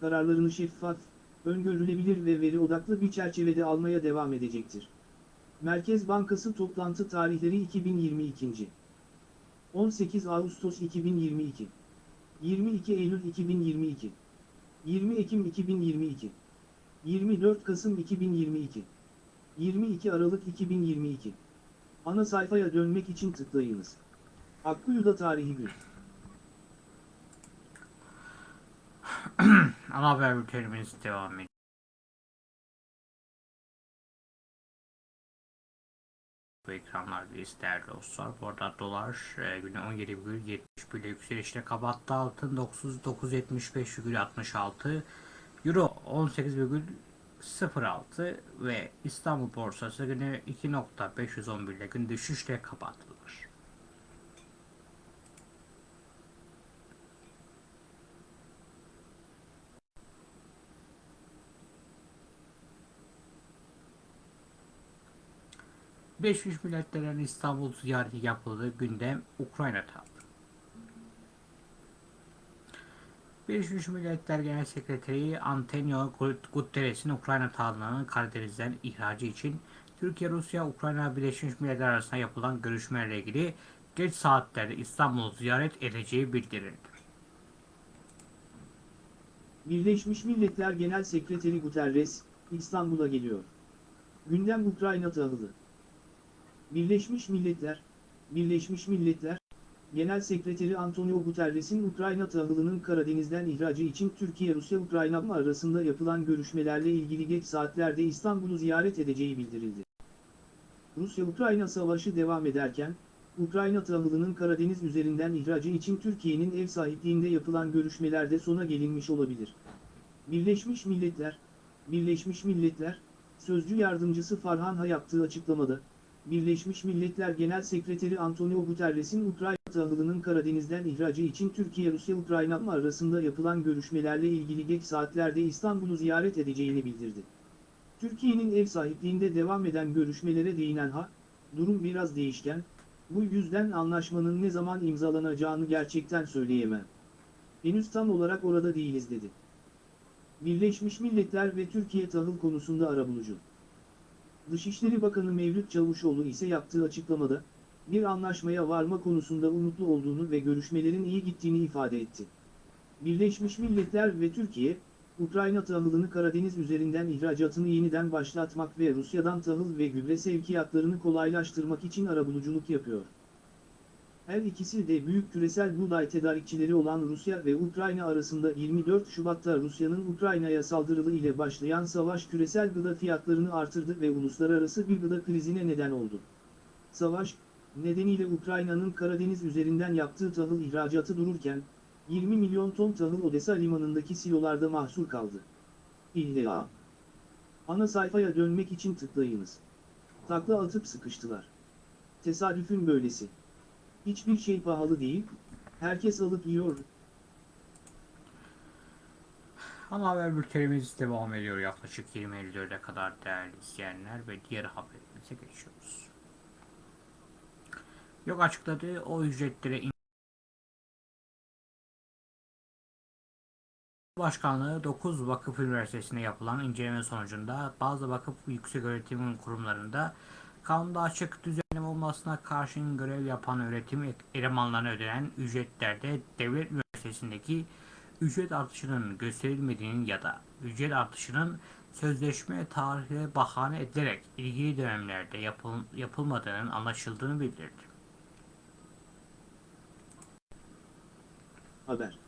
kararlarını şeffaf, öngörülebilir ve veri odaklı bir çerçevede almaya devam edecektir. Merkez Bankası toplantı tarihleri 2022. 18 Ağustos 2022 22 Eylül 2022 20 Ekim 2022 24 Kasım 2022 22 Aralık 2022 Ana sayfaya dönmek için tıklayınız. Akkuyu'da tarihi gün. Ana haber bültenimiz devam ediyor. Bu ekranlardayız değerli dostlar. Bu arada dolar e, güne 17,70 bile yükselişle kapattı. Altın 975,66 Euro 18,06 ve İstanbul borsası günü 2.511 ile gün düşüşle kapattılar. Birleşmiş Milletler'in İstanbul ziyareti yapıldığı gündem Ukrayna tarzı. Birleşmiş Milletler Genel Sekreteri Antonio Guterres'in Ukrayna tahıllarının Karadeniz'den ihracı için Türkiye, Rusya, Ukrayna Birleşmiş Milletler arasında yapılan görüşmelerle ilgili geç saatlerde İstanbul'u ziyaret edeceği bildirildi. Birleşmiş Milletler Genel Sekreteri Guterres, İstanbul'a geliyor. Gündem Ukrayna tahılı. Birleşmiş Milletler, Birleşmiş Milletler, Genel Sekreteri Antonio Guterres'in Ukrayna tahılının Karadeniz'den ihracı için Türkiye-Rusya-Ukrayna arasında yapılan görüşmelerle ilgili geç saatlerde İstanbul'u ziyaret edeceği bildirildi. Rusya-Ukrayna savaşı devam ederken, Ukrayna tahılının Karadeniz üzerinden ihracı için Türkiye'nin ev sahipliğinde yapılan görüşmelerde sona gelinmiş olabilir. Birleşmiş Milletler, Birleşmiş Milletler, Sözcü Yardımcısı Farhan Ha yaptığı açıklamada, Birleşmiş Milletler Genel Sekreteri Antonio Guterres'in Ukrayna tahılının Karadeniz'den ihracı için Türkiye-Rusya-Ukrayna arasında yapılan görüşmelerle ilgili geç saatlerde İstanbul'u ziyaret edeceğini bildirdi. Türkiye'nin ev sahipliğinde devam eden görüşmelere değinen Ha, durum biraz değişken, bu yüzden anlaşmanın ne zaman imzalanacağını gerçekten söyleyemem. Henüz tam olarak orada değiliz dedi. Birleşmiş Milletler ve Türkiye tahıl konusunda arabulucu. Dışişleri Bakanı Mevlüt Çavuşoğlu ise yaptığı açıklamada, bir anlaşmaya varma konusunda umutlu olduğunu ve görüşmelerin iyi gittiğini ifade etti. Birleşmiş Milletler ve Türkiye, Ukrayna tahılını Karadeniz üzerinden ihracatını yeniden başlatmak ve Rusya'dan tahıl ve gübre sevkiyatlarını kolaylaştırmak için arabuluculuk yapıyor. Her ikisi de büyük küresel buğday tedarikçileri olan Rusya ve Ukrayna arasında 24 Şubat'ta Rusya'nın Ukrayna'ya saldırılı ile başlayan savaş küresel gıda fiyatlarını artırdı ve uluslararası bir gıda krizine neden oldu. Savaş, nedeniyle Ukrayna'nın Karadeniz üzerinden yaptığı tahıl ihracatı dururken, 20 milyon ton tahıl Odessa limanındaki silolarda mahsur kaldı. İlla. Ana sayfaya dönmek için tıklayınız. Takla atıp sıkıştılar. Tesadüfün böylesi. Hiçbir şey pahalı değil, herkes alıp yiyor. Ana haber bültenimiz devam ediyor yaklaşık 20.54'e kadar değerli izleyenler ve diğer haberimize geçiyoruz. Yok açıkladığı o ücretlere in- Başkanlığı 9 vakıf üniversitesinde yapılan inceleme sonucunda bazı vakıf yükseköğretim kurumlarında kanunda açık düzenleme olmasına karşın görev yapan öğretim elemanlarına ödenen ücretlerde devlet üniversitesindeki ücret artışının gösterilmediğinin ya da ücret artışının sözleşme tarihi bahane edilerek ilgili dönemlerde yapıl yapılmadığının anlaşıldığını bildirdi. Haber.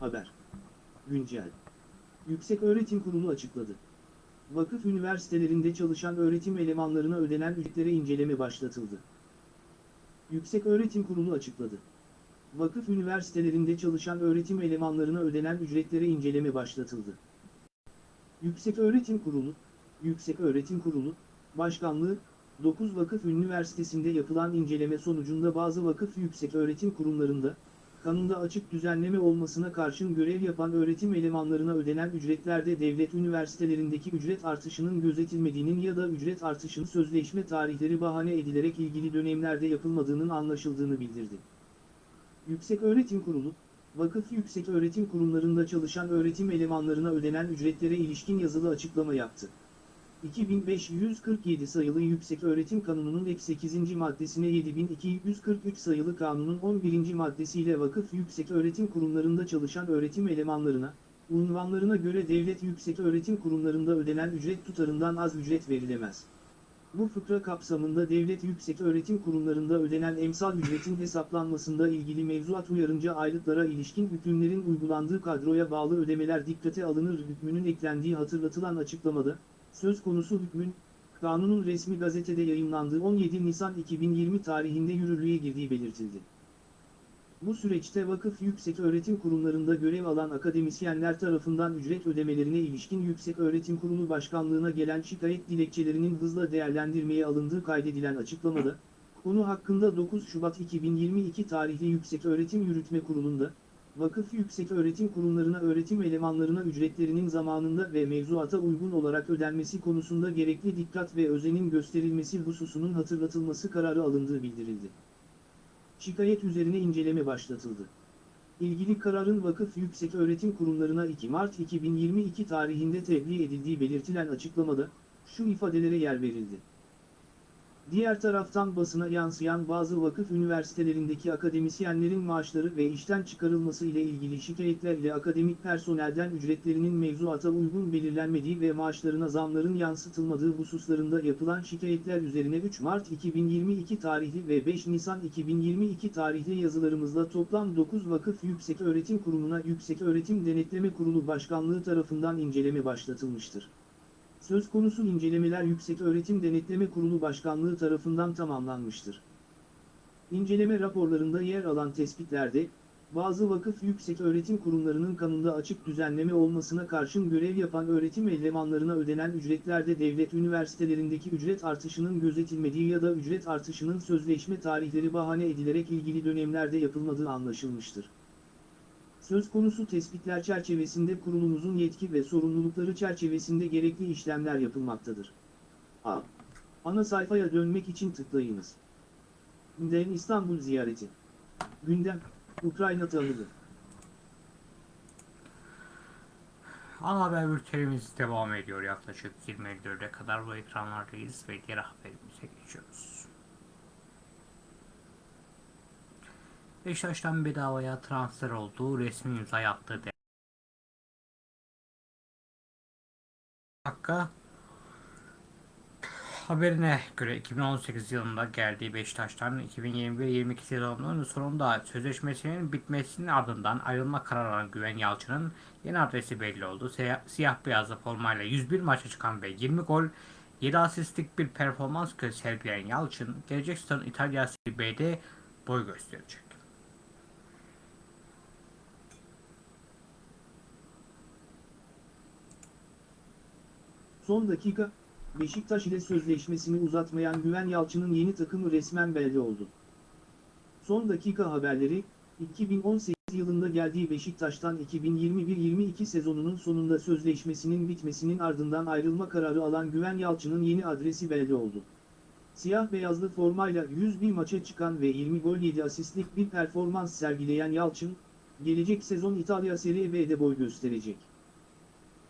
Haber. Güncel. Yüksek Öğretim Kurulu açıkladı. Vakıf üniversitelerinde çalışan öğretim elemanlarına ödenen ücretlere inceleme başlatıldı. Yüksek Öğretim Kurulu açıkladı. Vakıf üniversitelerinde çalışan öğretim elemanlarına ödenen ücretlere inceleme başlatıldı. Yüksek Öğretim Kurulu, Yüksek Öğretim Kurulu, Başkanlığı, 9 vakıf üniversitesinde yapılan inceleme sonucunda bazı vakıf yüksek öğretim kurumlarında, kanunda açık düzenleme olmasına karşın görev yapan öğretim elemanlarına ödenen ücretlerde devlet üniversitelerindeki ücret artışının gözetilmediğinin ya da ücret artışının sözleşme tarihleri bahane edilerek ilgili dönemlerde yapılmadığının anlaşıldığını bildirdi. Yükseköğretim Kurulu, vakıf yüksek öğretim kurumlarında çalışan öğretim elemanlarına ödenen ücretlere ilişkin yazılı açıklama yaptı. 2547 sayılı Yüksek Öğretim Kanunu'nun ek 8. maddesine 7243 sayılı kanunun 11. maddesiyle vakıf yüksek öğretim kurumlarında çalışan öğretim elemanlarına, unvanlarına göre devlet yüksek öğretim kurumlarında ödenen ücret tutarından az ücret verilemez. Bu fıkra kapsamında devlet yüksek öğretim kurumlarında ödenen emsal ücretin hesaplanmasında ilgili mevzuat uyarınca aylıklara ilişkin hükümlerin uygulandığı kadroya bağlı ödemeler dikkate alınır hükmünün eklendiği hatırlatılan açıklamada, söz konusu hükmün, kanunun resmi gazetede yayımlandığı 17 Nisan 2020 tarihinde yürürlüğe girdiği belirtildi. Bu süreçte vakıf yüksek öğretim kurumlarında görev alan akademisyenler tarafından ücret ödemelerine ilişkin Yüksek Öğretim Kurulu Başkanlığına gelen şikayet dilekçelerinin hızla değerlendirmeye alındığı kaydedilen açıklamada, konu hakkında 9 Şubat 2022 tarihli Yüksek Öğretim Yürütme Kurulu'nda, vakıf yüksek öğretim kurumlarına öğretim elemanlarına ücretlerinin zamanında ve mevzuata uygun olarak ödenmesi konusunda gerekli dikkat ve özenin gösterilmesi hususunun hatırlatılması kararı alındığı bildirildi. Şikayet üzerine inceleme başlatıldı. İlgili kararın vakıf yüksek öğretim kurumlarına 2 Mart 2022 tarihinde tebliğ edildiği belirtilen açıklamada, şu ifadelere yer verildi. Diğer taraftan basına yansıyan bazı vakıf üniversitelerindeki akademisyenlerin maaşları ve işten çıkarılması ile ilgili şikayetler ile akademik personelden ücretlerinin mevzuata uygun belirlenmediği ve maaşlarına zamların yansıtılmadığı hususlarında yapılan şikayetler üzerine 3 Mart 2022 tarihli ve 5 Nisan 2022 tarihli yazılarımızda toplam 9 vakıf yükseköğretim kurumuna Yükseköğretim Denetleme Kurulu Başkanlığı tarafından inceleme başlatılmıştır. Söz konusu incelemeler Yükseköğretim Denetleme Kurulu Başkanlığı tarafından tamamlanmıştır. İnceleme raporlarında yer alan tespitlerde, bazı vakıf yükseköğretim kurumlarının kanunda açık düzenleme olmasına karşın görev yapan öğretim elemanlarına ödenen ücretlerde devlet üniversitelerindeki ücret artışının gözetilmediği ya da ücret artışının sözleşme tarihleri bahane edilerek ilgili dönemlerde yapılmadığı anlaşılmıştır. Söz konusu tespitler çerçevesinde kurulumuzun yetki ve sorumlulukları çerçevesinde gerekli işlemler yapılmaktadır. A. Ana sayfaya dönmek için tıklayınız. Gündem İstanbul ziyareti. Gündem, Ukrayna tanıdı. Ana haber bültenimiz devam ediyor. Yaklaşık 24'e kadar bu ekranlardayız ve diğer haberimize geçiyoruz. Beşiktaş'tan bedavaya transfer olduğu resmi imza attığı de Hakka haberine göre 2018 yılında geldiği Beşiktaş'tan 2021-22 sezonunun sonunda sözleşmesinin bitmesinin ardından ayrılma kararı alan Güven Yalçın'ın yeni adresi belli oldu. Siyah, siyah beyazlı formayla 101 maça çıkan ve 20 gol 7 asistlik bir performans sergileyen Yalçın gelecek sezon İtalya Serie B'de boy gösterecek. Son dakika, Beşiktaş ile sözleşmesini uzatmayan Güven Yalçın'ın yeni takımı resmen belli oldu. Son dakika haberleri, 2018 yılında geldiği Beşiktaş'tan 2021-22 sezonunun sonunda sözleşmesinin bitmesinin ardından ayrılma kararı alan Güven Yalçın'ın yeni adresi belli oldu. Siyah beyazlı formayla 101 maça çıkan ve 20 gol 7 asistlik bir performans sergileyen Yalçın, gelecek sezon İtalya Serie B'de boy gösterecek.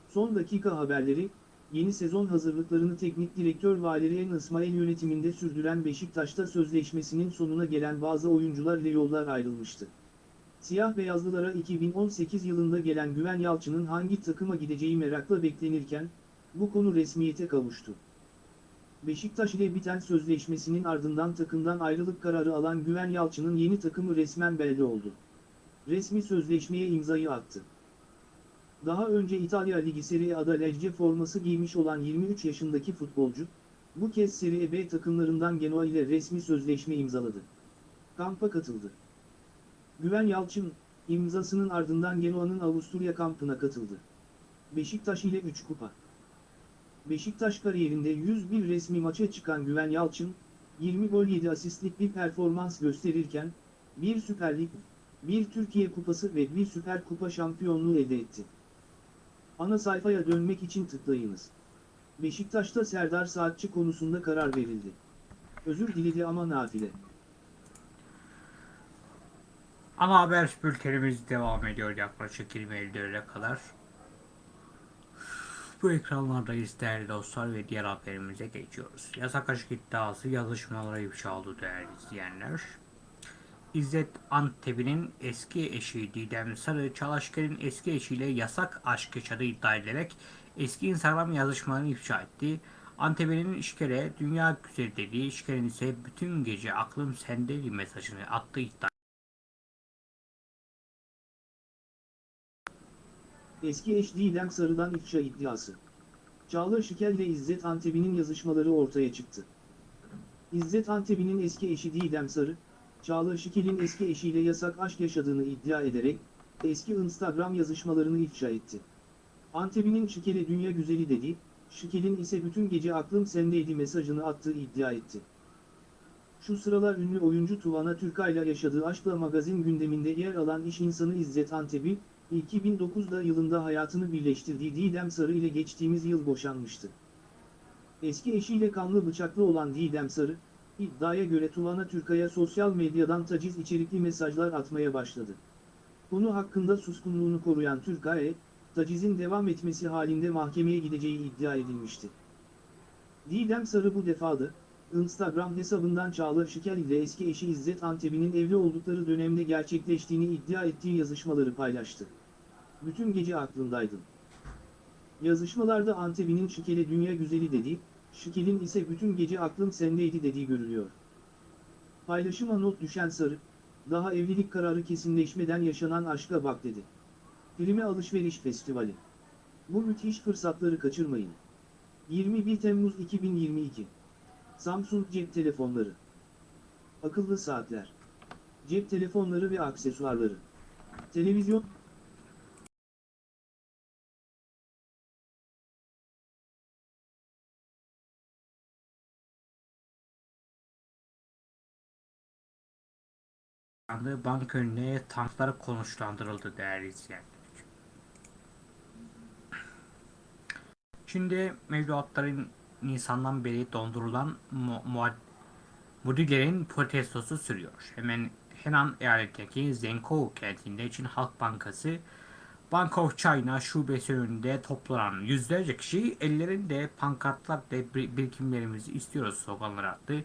Son dakika haberleri, yeni sezon hazırlıklarını teknik direktör Valerian İsmail yönetiminde sürdüren Beşiktaş'ta sözleşmesinin sonuna gelen bazı oyuncular ile yollar ayrılmıştı. Siyah beyazlılara 2018 yılında gelen Güven Yalçın'ın hangi takıma gideceği merakla beklenirken, bu konu resmiyete kavuştu. Beşiktaş ile biten sözleşmesinin ardından takımdan ayrılık kararı alan Güven Yalçın'ın yeni takımı resmen belli oldu. Resmi sözleşmeye imzayı attı. Daha önce İtalya Ligi Serie A'da Lecce forması giymiş olan 23 yaşındaki futbolcu, bu kez Serie B takımlarından Genoa ile resmi sözleşme imzaladı. Kampa katıldı. Güven Yalçın, imzasının ardından Genoa'nın Avusturya kampına katıldı. Beşiktaş ile 3 kupa. Beşiktaş kariyerinde 101 resmi maça çıkan Güven Yalçın, 20 gol 7 asistlik bir performans gösterirken, bir Süper Lig, bir Türkiye Kupası ve bir Süper Kupa şampiyonluğu elde etti. Ana sayfaya dönmek için tıklayınız. Beşiktaş'ta Serdar Saatçi konusunda karar verildi. Özür diledi ama nafile. Ana haber bültenimiz devam ediyor yaklaşık 20.54'e kadar. Bu ekranlardayız değerli dostlar ve diğer haberimize geçiyoruz. Yasak aşk iddiası yazışmalara ifşa oldu değerli izleyenler. İzzet Antebi'nin eski eşi Didem Sarı, Çalışker'in eski eşiyle yasak aşk yaşadığı iddia edilerek eski Instagram yazışmalarını ifşa etti. Antebi'nin İşker'e dünya güzeli dediği, İşker'in ise bütün gece aklım sendeydi mesajını attığı iddia Eski eş Didem Sarı'dan ifşa iddiası. Çağla Şikel ile İzzet Antebi'nin yazışmaları ortaya çıktı. İzzet Antebi'nin eski eşi Didem Sarı, Çağla Şikel'in eski eşiyle yasak aşk yaşadığını iddia ederek, eski Instagram yazışmalarını ifşa etti. Antebi'nin Şikel'e dünya güzeli dedi, Şikel'in ise bütün gece aklım sendeydi mesajını attığı iddia etti. Şu sıralar ünlü oyuncu Tuvana Türkay'la yaşadığı aşkla magazin gündeminde yer alan iş insanı İzzet Antebi, 2009'da yılında hayatını birleştirdiği Didem Sarı ile geçtiğimiz yıl boşanmıştı. Eski eşiyle kanlı bıçaklı olan Didem Sarı, iddiaya göre Tuvana Türkay'a sosyal medyadan taciz içerikli mesajlar atmaya başladı. Konu hakkında suskunluğunu koruyan Türkay, tacizin devam etmesi halinde mahkemeye gideceği iddia edilmişti. Didem Sarı bu defada, Instagram hesabından Çağla Şikel ile eski eşi İzzet Antebi'nin evli oldukları dönemde gerçekleştiğini iddia ettiği yazışmaları paylaştı. Bütün gece aklımdaydın. Yazışmalarda Antebi'nin Şikel'e dünya güzeli dediği, Şikel'in ise bütün gece aklım sendeydi dediği görülüyor. Paylaşıma not düşen Sarı, daha evlilik kararı kesinleşmeden yaşanan aşka bak dedi. Filme Alışveriş Festivali. Bu müthiş fırsatları kaçırmayın. 21 Temmuz 2022 Samsung cep telefonları. Akıllı saatler. Cep telefonları ve aksesuarları. Televizyon, anda banka önüne tanklar konuşlandırıldı değerli izleyenler. Şimdi mevduatların Nisan'dan beri dondurulan mu mudilerin protestosu sürüyor. Hemen Henan eyaletindeki Zengkou kentinde Çin Halk Bankası Bank of China şubesi önünde toplanan yüzlerce kişi ellerinde pankartlar ve bir- birikimlerimizi istiyoruz sloganları attı.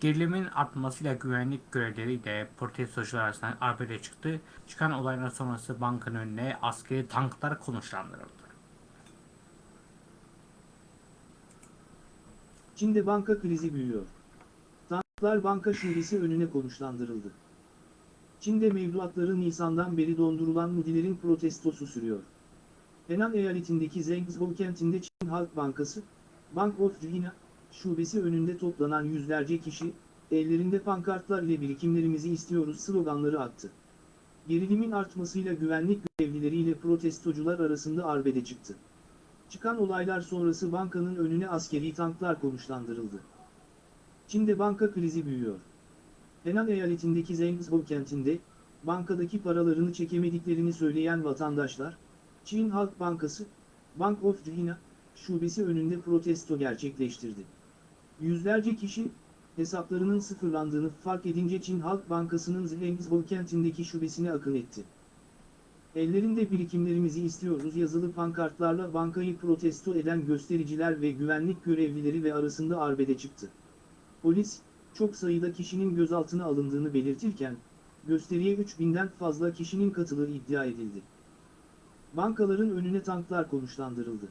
Gerilimin artmasıyla güvenlik görevlileri de protestocular arasında arbede çıktı. Çıkan olaylar sonrası bankanın önüne askeri tanklar konuşlandırıldı. Çin'de banka krizi büyüyor. Tanklar banka şubesi önüne konuşlandırıldı. Çin'de mevduatları Nisan'dan beri dondurulan mudilerin protestosu sürüyor. Henan eyaletindeki Zhengzhou kentinde Çin Halk Bankası, Bank of China, şubesi önünde toplanan yüzlerce kişi, ellerinde pankartlar ile birikimlerimizi istiyoruz sloganları attı. Gerilimin artmasıyla güvenlik görevlileriyle protestocular arasında arbede çıktı. Çıkan olaylar sonrası bankanın önüne askeri tanklar konuşlandırıldı. Çin'de banka krizi büyüyor. Henan eyaletindeki Zhengzhou kentinde, bankadaki paralarını çekemediklerini söyleyen vatandaşlar, Çin Halk Bankası, Bank of China, şubesi önünde protesto gerçekleştirdi. Yüzlerce kişi, hesaplarının sıfırlandığını fark edince Çin Halk Bankası'nın Zhengzhou kentindeki şubesine akın etti. Ellerinde birikimlerimizi istiyoruz yazılı pankartlarla bankayı protesto eden göstericiler ve güvenlik görevlileri ve arasında arbede çıktı. Polis, çok sayıda kişinin gözaltına alındığını belirtirken, gösteriye 3000'den fazla kişinin katıldığı iddia edildi. Bankaların önüne tanklar konuşlandırıldı.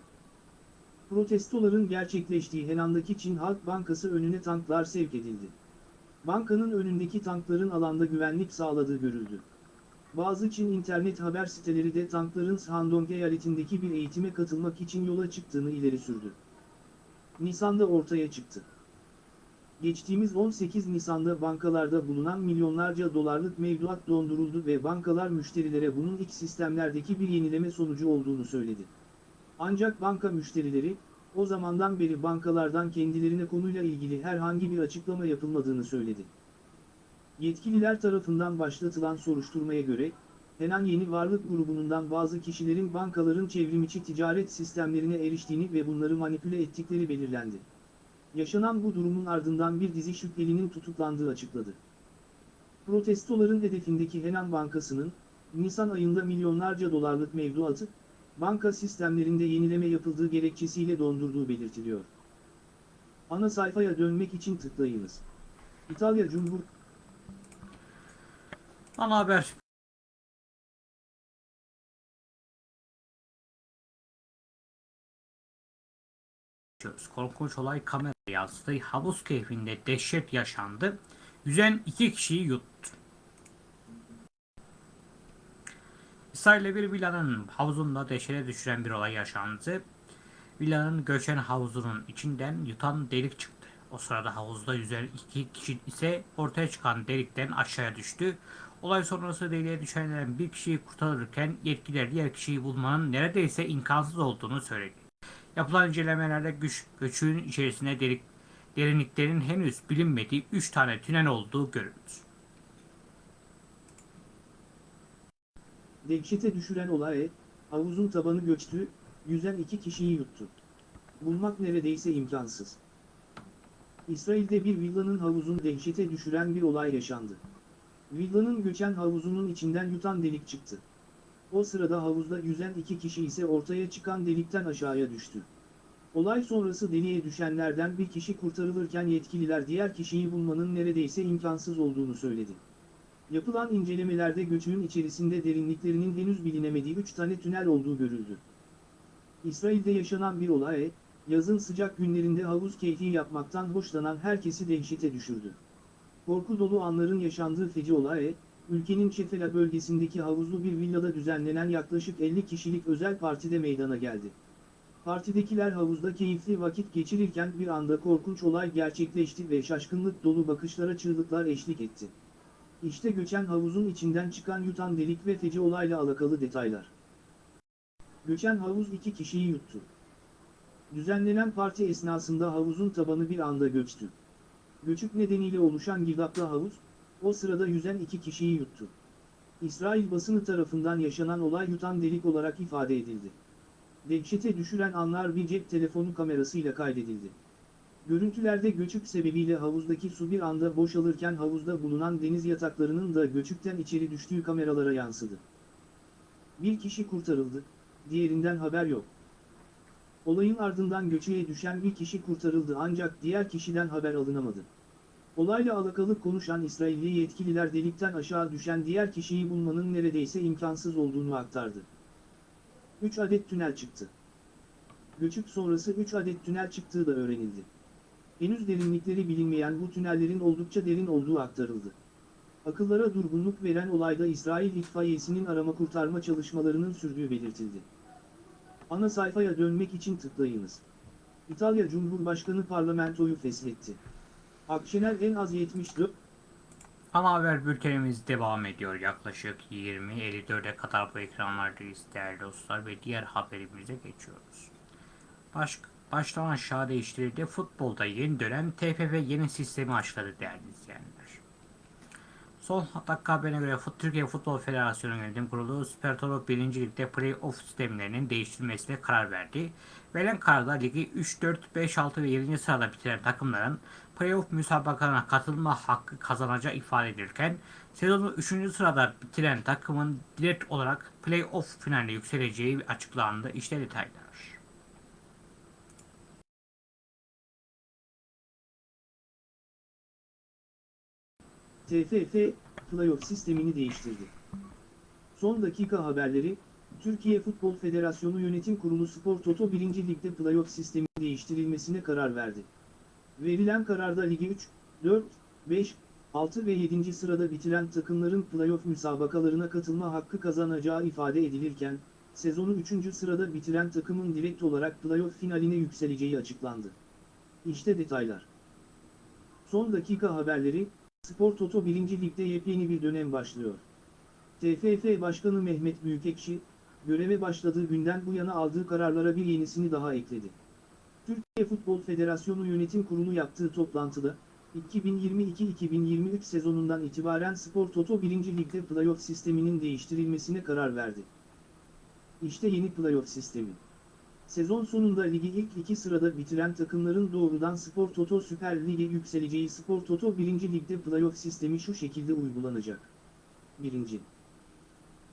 Protestoların gerçekleştiği Henan'daki Çin Halk Bankası önüne tanklar sevk edildi. Bankanın önündeki tankların alanda güvenlik sağladığı görüldü. Bazı Çin internet haber siteleri de tankların Shandong eyaletindeki bir eğitime katılmak için yola çıktığını ileri sürdü. Nisan'da ortaya çıktı. Geçtiğimiz 18 Nisan'da bankalarda bulunan milyonlarca dolarlık mevduat donduruldu ve bankalar müşterilere bunun iç sistemlerdeki bir yenileme sonucu olduğunu söyledi. Ancak banka müşterileri, o zamandan beri bankalardan kendilerine konuyla ilgili herhangi bir açıklama yapılmadığını söyledi. Yetkililer tarafından başlatılan soruşturmaya göre, Henan Yeni Varlık grubundan bazı kişilerin bankaların çevrimiçi ticaret sistemlerine eriştiğini ve bunları manipüle ettikleri belirlendi. Yaşanan bu durumun ardından bir dizi şüphelinin tutuklandığı açıkladı. Protestoların hedefindeki Henan Bankası'nın, Nisan ayında milyonlarca dolarlık mevduatı, banka sistemlerinde yenileme yapıldığı gerekçesiyle dondurduğu belirtiliyor. Ana sayfaya dönmek için tıklayınız. İtalya Cumhur Ana haber. Korkunç olay kamera yansıdı. Havuz keyfinde dehşet yaşandı. Yüzen iki kişiyi yuttu. İsrail'de bir villanın havuzunda dehşete düşüren bir olay yaşandı. Villanın göçen havuzunun içinden yutan delik çıktı. O sırada havuzda yüzen iki kişi ise ortaya çıkan delikten aşağıya düştü. Olay sonrası deliğe düşenlerden bir kişiyi kurtarırken yetkililer diğer kişiyi bulmanın neredeyse imkansız olduğunu söyledi. Yapılan incelemelerde güç, göçün içerisinde delik, derinliklerin henüz bilinmediği 3 tane tünel olduğu görüldü. Dehşete düşüren olay, havuzun tabanı göçtü, yüzen iki kişiyi yuttu. Bulmak neredeyse imkansız. İsrail'de bir villanın havuzunu dehşete düşüren bir olay yaşandı. Villanın göçen havuzunun içinden yutan delik çıktı. O sırada havuzda yüzen iki kişi ise ortaya çıkan delikten aşağıya düştü. Olay sonrası deliğe düşenlerden bir kişi kurtarılırken yetkililer diğer kişiyi bulmanın neredeyse imkansız olduğunu söyledi. Yapılan incelemelerde göçüğün içerisinde derinliklerinin henüz bilinemediği 3 tane tünel olduğu görüldü. İsrail'de yaşanan bir olay, yazın sıcak günlerinde havuz keyfi yapmaktan hoşlanan herkesi dehşete düşürdü. Korku dolu anların yaşandığı feci olay, ülkenin Çefela bölgesindeki havuzlu bir villada düzenlenen yaklaşık 50 kişilik özel partide meydana geldi. Partidekiler havuzda keyifli vakit geçirirken bir anda korkunç olay gerçekleşti ve şaşkınlık dolu bakışlara çığlıklar eşlik etti. İşte göçen havuzun içinden çıkan yutan delik ve feci olayla alakalı detaylar. Göçen havuz iki kişiyi yuttu. Düzenlenen parti esnasında havuzun tabanı bir anda göçtü. Göçük nedeniyle oluşan girdaplı havuz, o sırada yüzen iki kişiyi yuttu. İsrail basını tarafından yaşanan olay yutan delik olarak ifade edildi. Dehşete düşüren anlar bir cep telefonu kamerasıyla kaydedildi. Görüntülerde göçük sebebiyle havuzdaki su bir anda boşalırken havuzda bulunan deniz yataklarının da göçükten içeri düştüğü kameralara yansıdı. Bir kişi kurtarıldı, diğerinden haber yok. Olayın ardından göçüğe düşen bir kişi kurtarıldı ancak diğer kişiden haber alınamadı. Olayla alakalı konuşan İsrailli yetkililer delikten aşağı düşen diğer kişiyi bulmanın neredeyse imkansız olduğunu aktardı. 3 adet tünel çıktı. Göçük sonrası 3 adet tünel çıktığı da öğrenildi. Henüz derinlikleri bilinmeyen bu tünellerin oldukça derin olduğu aktarıldı. Akıllara durgunluk veren olayda İsrail itfaiyesinin arama kurtarma çalışmalarının sürdüğü belirtildi. Ana sayfaya dönmek için tıklayınız. İtalya Cumhurbaşkanı parlamentoyu feshetti. Akşener en az 74, Ana haber bültenimiz devam ediyor. Yaklaşık 20.54'e kadar bu ekranlardayız değerli dostlar ve diğer haberimize geçiyoruz. Baş, baştan aşağı değiştirildi. Futbolda yeni dönem TFF yeni sistemi açıkladı değerli izleyenler. Son dakika haberine göre Türkiye Futbol Federasyonu Yönetim Kurulu Süper Toto 1. Lig'de play-off sistemlerinin değiştirilmesine karar verdi. Verilen kararda ligi 3, 4, 5, 6 ve 7. sırada bitiren takımların play-off müsabakalarına katılma hakkı kazanacağı ifade edilirken sezonu 3. sırada bitiren takımın direkt olarak play-off finaline yükseleceği açıklandı. İşte detaylar. TFF, playoff sistemini değiştirdi. Son dakika haberleri, Türkiye Futbol Federasyonu Yönetim Kurulu Spor Toto 1. Lig'de playoff sistemi değiştirilmesine karar verdi. Verilen kararda ligi 3, 4, 5, 6 ve 7. sırada bitiren takımların playoff müsabakalarına katılma hakkı kazanacağı ifade edilirken, sezonu 3. sırada bitiren takımın direkt olarak playoff finaline yükseleceği açıklandı. İşte detaylar. Son dakika haberleri, Spor Toto 1. Lig'de yepyeni bir dönem başlıyor. TFF Başkanı Mehmet Büyükekşi, göreve başladığı günden bu yana aldığı kararlara bir yenisini daha ekledi. Türkiye Futbol Federasyonu Yönetim Kurulu yaptığı toplantıda, 2022-2023 sezonundan itibaren Spor Toto 1. Lig'de playoff sisteminin değiştirilmesine karar verdi. İşte yeni playoff sistemi. Sezon sonunda ligi ilk iki sırada bitiren takımların doğrudan Spor Toto Süper Lig'e yükseleceği Spor Toto 1. Lig'de playoff sistemi şu şekilde uygulanacak. 1.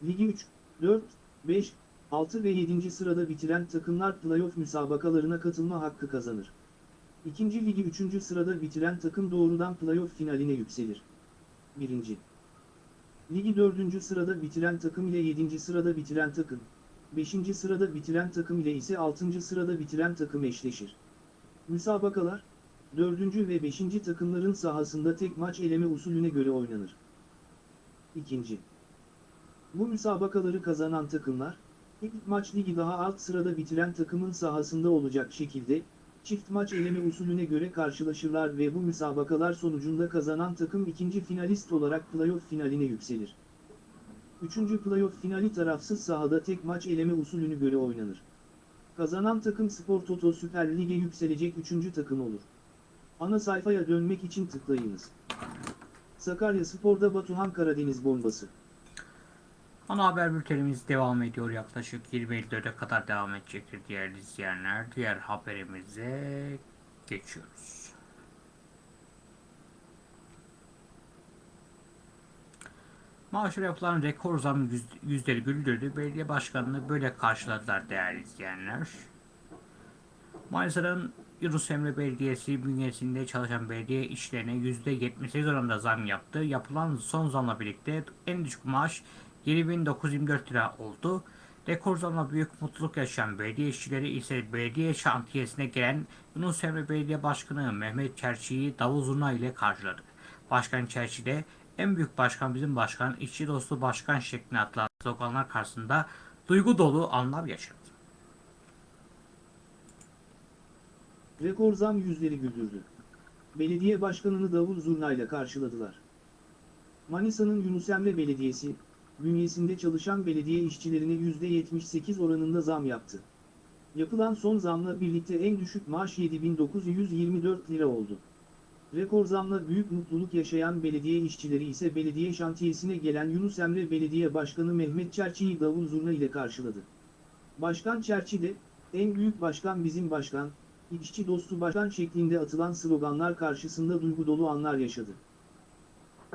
Ligi 3, 4, 5, 6 ve 7. sırada bitiren takımlar playoff müsabakalarına katılma hakkı kazanır. 2. Ligi 3. sırada bitiren takım doğrudan playoff finaline yükselir. 1. Ligi 4. sırada bitiren takım ile 7. sırada bitiren takım, 5. sırada bitiren takım ile ise 6. sırada bitiren takım eşleşir. Müsabakalar, 4. ve 5. takımların sahasında tek maç eleme usulüne göre oynanır. 2. Bu müsabakaları kazanan takımlar, ilk maç ligi daha alt sırada bitiren takımın sahasında olacak şekilde, çift maç eleme usulüne göre karşılaşırlar ve bu müsabakalar sonucunda kazanan takım ikinci finalist olarak playoff finaline yükselir. Üçüncü playoff finali tarafsız sahada tek maç eleme usulünü göre oynanır. Kazanan takım Spor Toto Süper Lig'e yükselecek üçüncü takım olur. Ana sayfaya dönmek için tıklayınız. Sakarya Spor'da Batuhan Karadeniz bombası. Ana haber bültenimiz devam ediyor. Yaklaşık 20.54'e kadar devam edecektir değerli izleyenler. Diğer haberimize geçiyoruz. Maaşlara yapılan rekor zam yüz- yüzleri güldürdü. Belediye başkanını böyle karşıladılar değerli izleyenler. Manisa'nın Yunus Emre Belediyesi bünyesinde çalışan belediye işlerine %78 oranında zam yaptı. Yapılan son zamla birlikte en düşük maaş 7924 lira oldu. Rekor zamla büyük mutluluk yaşayan belediye işçileri ise belediye şantiyesine gelen Yunus Emre Belediye Başkanı Mehmet Çerçi'yi davul zurna ile karşıladı. Başkan Çerçi de en büyük başkan bizim başkan, işçi dostu başkan şeklinde atılan sloganlar karşısında duygu dolu anlar yaşadı. Rekor zam yüzleri güldürdü. Belediye başkanını davul zurnayla karşıladılar. Manisa'nın Yunus Emre Belediyesi, bünyesinde çalışan belediye işçilerine %78 oranında zam yaptı. Yapılan son zamla birlikte en düşük maaş 7924 lira oldu. Rekor zamla büyük mutluluk yaşayan belediye işçileri ise belediye şantiyesine gelen Yunus Emre Belediye Başkanı Mehmet Çerçi'yi davul zurna ile karşıladı. Başkan Çerçi de, en büyük başkan bizim başkan, işçi dostu başkan şeklinde atılan sloganlar karşısında duygu dolu anlar yaşadı.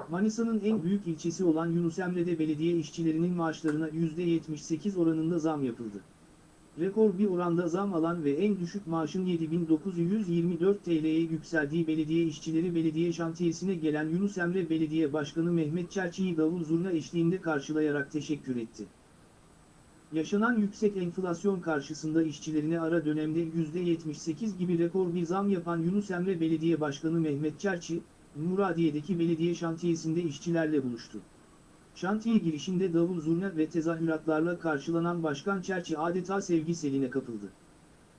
Manisa'nın en büyük ilçesi olan Yunus Emre'de belediye işçilerinin maaşlarına %78 oranında zam yapıldı. Rekor bir oranda zam alan ve en düşük maaşın 7924 TL'ye yükseldiği belediye işçileri belediye şantiyesine gelen Yunus Emre Belediye Başkanı Mehmet Çerçi'yi davul zurna eşliğinde karşılayarak teşekkür etti. Yaşanan yüksek enflasyon karşısında işçilerine ara dönemde %78 gibi rekor bir zam yapan Yunus Emre Belediye Başkanı Mehmet Çerçi, Muradiye'deki belediye şantiyesinde işçilerle buluştu. Şantiye girişinde davul zurna ve tezahüratlarla karşılanan Başkan Çerçi adeta sevgi seline kapıldı.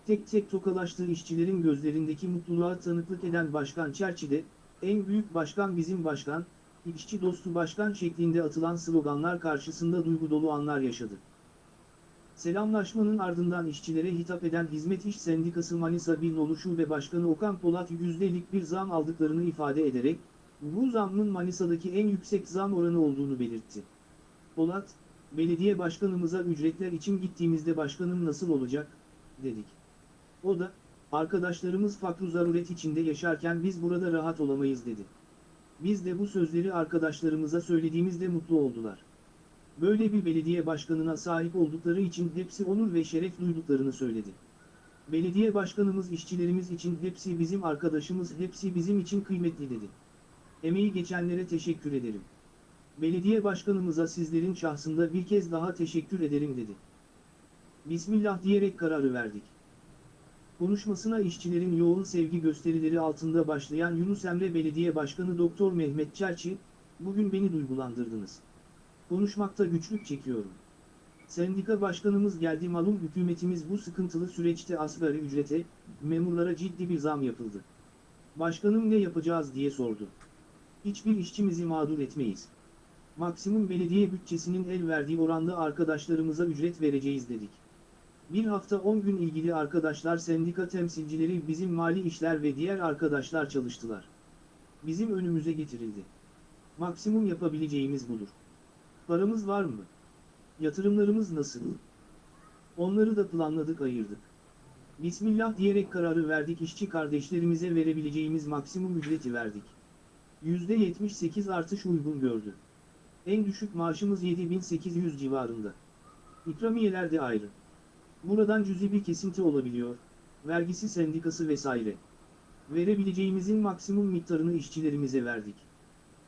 Tek tek tokalaştığı işçilerin gözlerindeki mutluluğa tanıklık eden Başkan Çerçi de, en büyük başkan bizim başkan, işçi dostu başkan şeklinde atılan sloganlar karşısında duygu dolu anlar yaşadı. Selamlaşmanın ardından işçilere hitap eden Hizmet İş Sendikası Manisa Bilnolu Şube Başkanı Okan Polat yüzdelik bir zam aldıklarını ifade ederek, bu zammın Manisa'daki en yüksek zam oranı olduğunu belirtti. Polat, belediye başkanımıza ücretler için gittiğimizde başkanım nasıl olacak, dedik. O da, arkadaşlarımız fakru zaruret içinde yaşarken biz burada rahat olamayız dedi. Biz de bu sözleri arkadaşlarımıza söylediğimizde mutlu oldular. Böyle bir belediye başkanına sahip oldukları için hepsi onur ve şeref duyduklarını söyledi. Belediye başkanımız işçilerimiz için hepsi bizim arkadaşımız, hepsi bizim için kıymetli dedi. Emeği geçenlere teşekkür ederim. Belediye başkanımıza sizlerin şahsında bir kez daha teşekkür ederim dedi. Bismillah diyerek kararı verdik. Konuşmasına işçilerin yoğun sevgi gösterileri altında başlayan Yunus Emre Belediye Başkanı Doktor Mehmet Çerçi, bugün beni duygulandırdınız. Konuşmakta güçlük çekiyorum. Sendika başkanımız geldi malum hükümetimiz bu sıkıntılı süreçte asgari ücrete, memurlara ciddi bir zam yapıldı. Başkanım ne yapacağız diye sordu. Hiçbir işçimizi mağdur etmeyiz. Maksimum belediye bütçesinin el verdiği oranda arkadaşlarımıza ücret vereceğiz dedik. Bir hafta 10 gün ilgili arkadaşlar sendika temsilcileri bizim mali işler ve diğer arkadaşlar çalıştılar. Bizim önümüze getirildi. Maksimum yapabileceğimiz budur. Paramız var mı? Yatırımlarımız nasıl? Onları da planladık ayırdık. Bismillah diyerek kararı verdik işçi kardeşlerimize verebileceğimiz maksimum ücreti verdik. %78 artış uygun gördü. En düşük maaşımız 7800 civarında. İkramiyeler de ayrı. Buradan cüzi bir kesinti olabiliyor, vergisi sendikası vesaire. Verebileceğimizin maksimum miktarını işçilerimize verdik.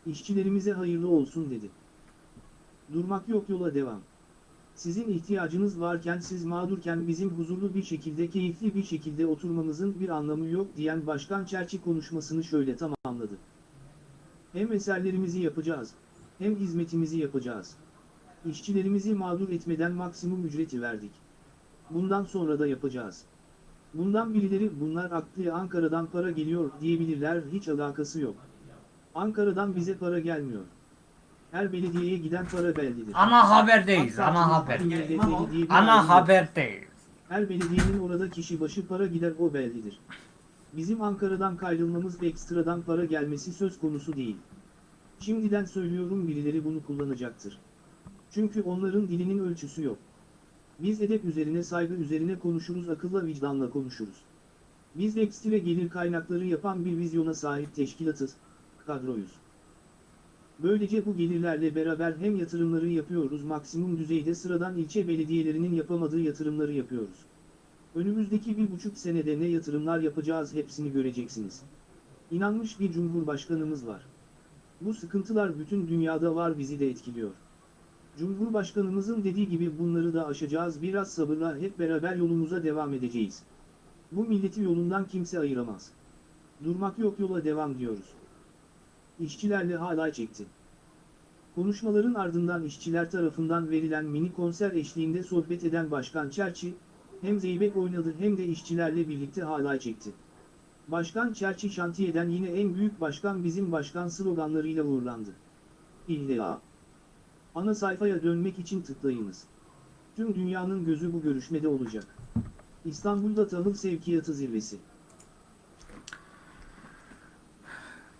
İşçilerimize hayırlı olsun dedi. Durmak yok yola devam. Sizin ihtiyacınız varken siz mağdurken bizim huzurlu bir şekilde keyifli bir şekilde oturmamızın bir anlamı yok diyen Başkan Çerçi konuşmasını şöyle tamamladı. Hem eserlerimizi yapacağız, hem hizmetimizi yapacağız. İşçilerimizi mağdur etmeden maksimum ücreti verdik. Bundan sonra da yapacağız. Bundan birileri bunlar aklı Ankara'dan para geliyor diyebilirler hiç alakası yok. Ankara'dan bize para gelmiyor. Her belediyeye giden para bellidir. Ana haberdeyiz, AK ana haber. Ana haberdeyiz. Her belediyenin orada kişi başı para gider o bellidir. Bizim Ankara'dan kayrılmamız ve ekstradan para gelmesi söz konusu değil. Şimdiden söylüyorum birileri bunu kullanacaktır. Çünkü onların dilinin ölçüsü yok. Biz edep üzerine saygı üzerine konuşuruz akılla vicdanla konuşuruz. Biz ekstra gelir kaynakları yapan bir vizyona sahip teşkilatız, kadroyuz. Böylece bu gelirlerle beraber hem yatırımları yapıyoruz maksimum düzeyde sıradan ilçe belediyelerinin yapamadığı yatırımları yapıyoruz. Önümüzdeki bir buçuk senede ne yatırımlar yapacağız hepsini göreceksiniz. İnanmış bir cumhurbaşkanımız var. Bu sıkıntılar bütün dünyada var bizi de etkiliyor. Cumhurbaşkanımızın dediği gibi bunları da aşacağız biraz sabırla hep beraber yolumuza devam edeceğiz. Bu milleti yolundan kimse ayıramaz. Durmak yok yola devam diyoruz. İşçilerle halay çekti. Konuşmaların ardından işçiler tarafından verilen mini konser eşliğinde sohbet eden Başkan Çerçi, hem zeybek oynadı hem de işçilerle birlikte halay çekti. Başkan Çerçi şantiyeden yine en büyük başkan bizim başkan sloganlarıyla uğurlandı. İlla. Ana sayfaya dönmek için tıklayınız. Tüm dünyanın gözü bu görüşmede olacak. İstanbul'da tahıl sevkiyatı zirvesi.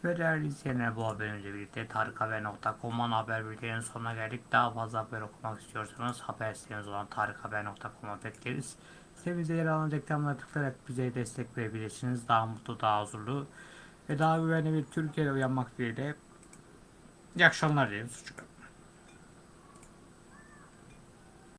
Ve değerli izleyenler bu haberimizle birlikte tarikhaber.com'un haber bülteninin sonuna geldik. Daha fazla haber okumak istiyorsanız haber sitemiz olan tarikhaber.com'a bekleriz. Sitemizde yer alan reklamlara tıklayarak bize destek verebilirsiniz. Daha mutlu, daha huzurlu ve daha güvenli bir Türkiye'de uyanmak dileğiyle. İyi akşamlar dilerim. Suçuk.